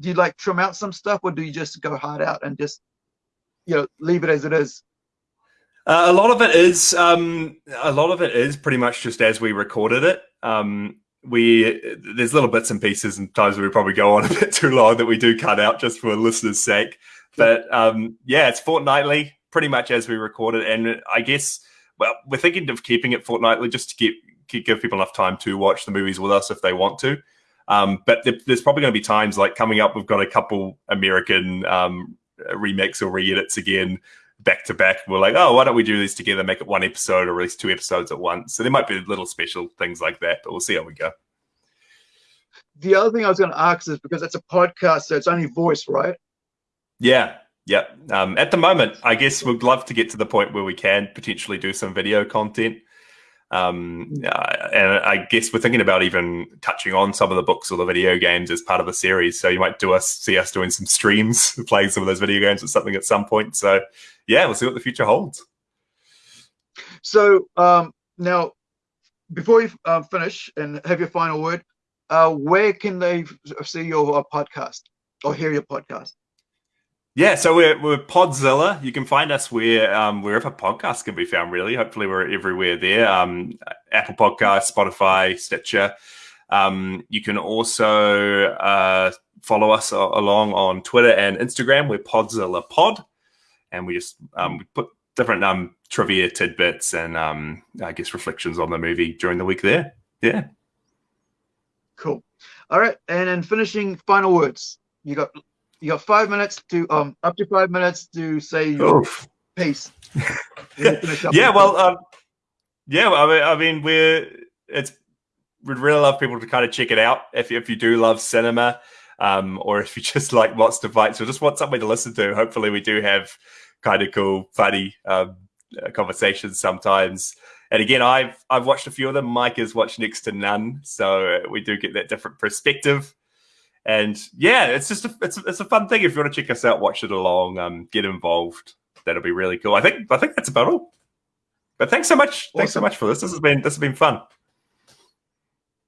[SPEAKER 1] do you like trim out some stuff, or do you just go hard out and just, you know, leave it as it is?
[SPEAKER 2] Uh, a lot of it is um, a lot of it is pretty much just as we recorded it. Um, we there's little bits and pieces and times we probably go on a <laughs> bit too long that we do cut out just for a listeners' sake. But um, yeah, it's fortnightly, pretty much as we record it. And I guess well, we're thinking of keeping it fortnightly just to keep, keep give people enough time to watch the movies with us if they want to. Um, but there- there's probably going to be times like coming up. We've got a couple American um, remakes or re-edits again back to back. We're like, oh, why don't we do these together? Make it one episode or release two episodes at once. So there might be little special things like that, but we'll see how we go.
[SPEAKER 1] The other thing I was going to ask is because it's a podcast, so it's only voice, right?
[SPEAKER 2] Yeah, yeah. Um, at the moment, I guess we'd love to get to the point where we can potentially do some video content. Um, uh, and I guess we're thinking about even touching on some of the books or the video games as part of the series. So you might do us see us doing some streams, <laughs> playing some of those video games or something at some point. So yeah, we'll see what the future holds.
[SPEAKER 1] So um, now, before you uh, finish and have your final word, uh, where can they see your uh, podcast or hear your podcast?
[SPEAKER 2] Yeah, so we're we're Podzilla. You can find us where um, wherever podcasts can be found. Really, hopefully we're everywhere there. Um, Apple Podcasts, Spotify, Stitcher. Um, you can also uh, follow us along on Twitter and Instagram. We're Podzilla Pod, and we just um, we put different um, trivia tidbits and um, I guess reflections on the movie during the week there. Yeah.
[SPEAKER 1] Cool. All right, and then finishing final words. You got you got five minutes to um up to five minutes to say your
[SPEAKER 2] Oof.
[SPEAKER 1] piece. <laughs>
[SPEAKER 2] yeah, well, um, yeah, I mean, I mean, we're it's we'd really love people to kind of check it out if if you do love cinema, um, or if you <laughs> just like monster fights or just want something to listen to. Hopefully, we do have kind of cool, funny um, uh, conversations sometimes. And again, I've I've watched a few of them. Mike has watched next to none, so we do get that different perspective. And yeah, it's just a, it's it's a fun thing. If you want to check us out, watch it along, um, get involved. That'll be really cool. I think I think that's about all. But thanks so much. Awesome. Thanks so much for this. This has been this has been fun.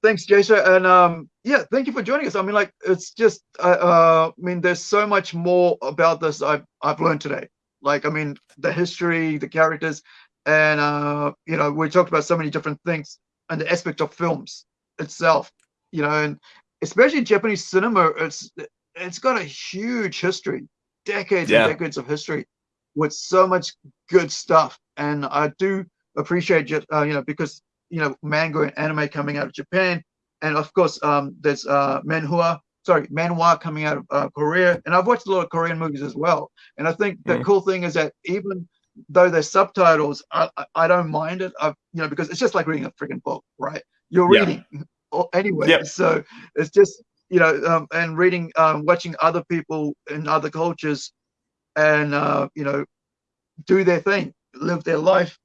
[SPEAKER 1] Thanks, Jason. And um, yeah, thank you for joining us. I mean, like, it's just, uh, uh, I mean, there's so much more about this I've I've learned today. Like, I mean, the history, the characters, and uh, you know, we talked about so many different things and the aspect of films itself. You know, and especially Japanese cinema, it's it's got a huge history, decades yeah. and decades of history, with so much good stuff. And I do appreciate it, uh, you know, because you know manga and anime coming out of Japan, and of course um, there's uh, manhua, sorry, manhwa coming out of uh, Korea, and I've watched a lot of Korean movies as well. And I think the mm. cool thing is that even though they're subtitles, I, I don't mind it. I've, you know, because it's just like reading a freaking book, right? You're reading yeah. Anyway, yep. so it's just you know, um, and reading, um, watching other people in other cultures, and uh, you know, do their thing, live their life,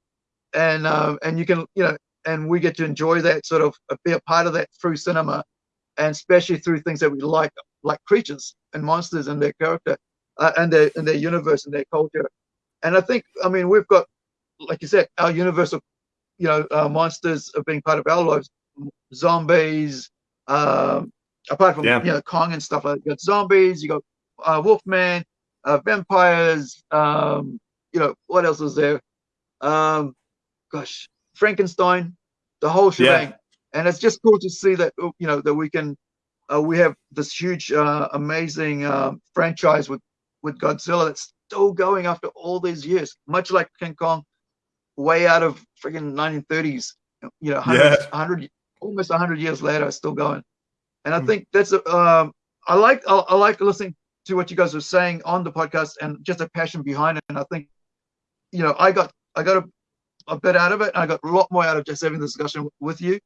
[SPEAKER 1] and uh, and you can, you know, and we get to enjoy that sort of be a part of that through cinema, and especially through things that we like, like creatures and monsters and their character, uh, and their and their universe and their culture. And I think, I mean, we've got, like you said, our universal, you know, uh, monsters of being part of our lives, zombies. Um, apart from yeah. you know Kong and stuff like that, you got zombies, you got uh, Wolfman, uh, vampires. Um, you know what else is there? Um, gosh, Frankenstein, the whole shebang. Yeah. And it's just cool to see that you know that we can uh, we have this huge, uh, amazing uh, franchise with with Godzilla that's still going after all these years, much like King Kong, way out of freaking 1930s. You know, 100, yeah. 100 almost 100 years later, still going. And I mm. think that's um, I like I, I like listening to what you guys are saying on the podcast and just a passion behind it. And I think, you know, I got I got a, a bit out of it. I got a lot more out of just having the discussion with you.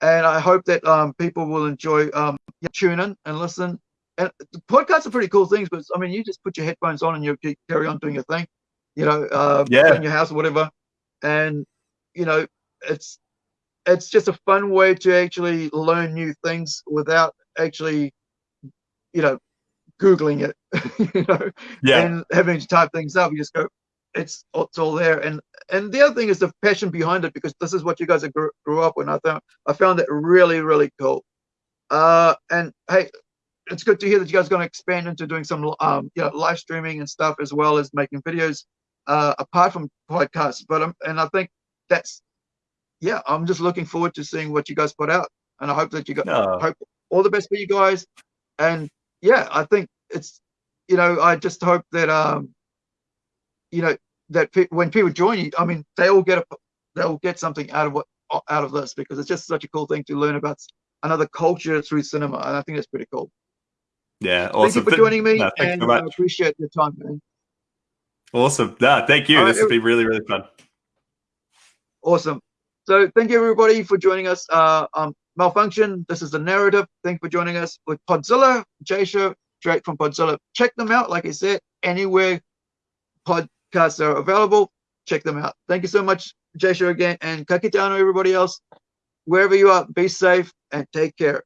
[SPEAKER 1] And I hope that um, people will enjoy um, tune in and listen. And podcasts are pretty cool things, but I mean, you just put your headphones on and you carry on doing your thing, you know, uh, yeah. in your house or whatever. And you know, it's it's just a fun way to actually learn new things without actually, you know, googling it, <laughs> you know, yeah. and having to type things up. You just go, it's it's all there. And and the other thing is the passion behind it because this is what you guys grew, grew up with. I found I found it really really cool. Uh, and hey, it's good to hear that you guys are going to expand into doing some um, you know live streaming and stuff as well as making videos uh, apart from podcasts. But um, and I think that's yeah, I'm just looking forward to seeing what you guys put out, and I hope that you got no. hope all the best for you guys. And yeah, I think it's you know I just hope that um you know that pe- when people join you, I mean they all get a they'll get something out of what out of this because it's just such a cool thing to learn about another culture through cinema, and I think that's pretty cool.
[SPEAKER 2] Yeah, awesome.
[SPEAKER 1] Thank you for joining me, no, and I appreciate your time, man.
[SPEAKER 2] Awesome. No, thank you. All this right, has been really, really fun.
[SPEAKER 1] Awesome. So thank you everybody for joining us. Uh, um, Malfunction. This is the narrative. Thank you for joining us with Podzilla, Jason, straight from Podzilla. Check them out. Like I said, anywhere podcasts are available, check them out. Thank you so much, Jason again, and Kakitano, everybody else. Wherever you are, be safe and take care.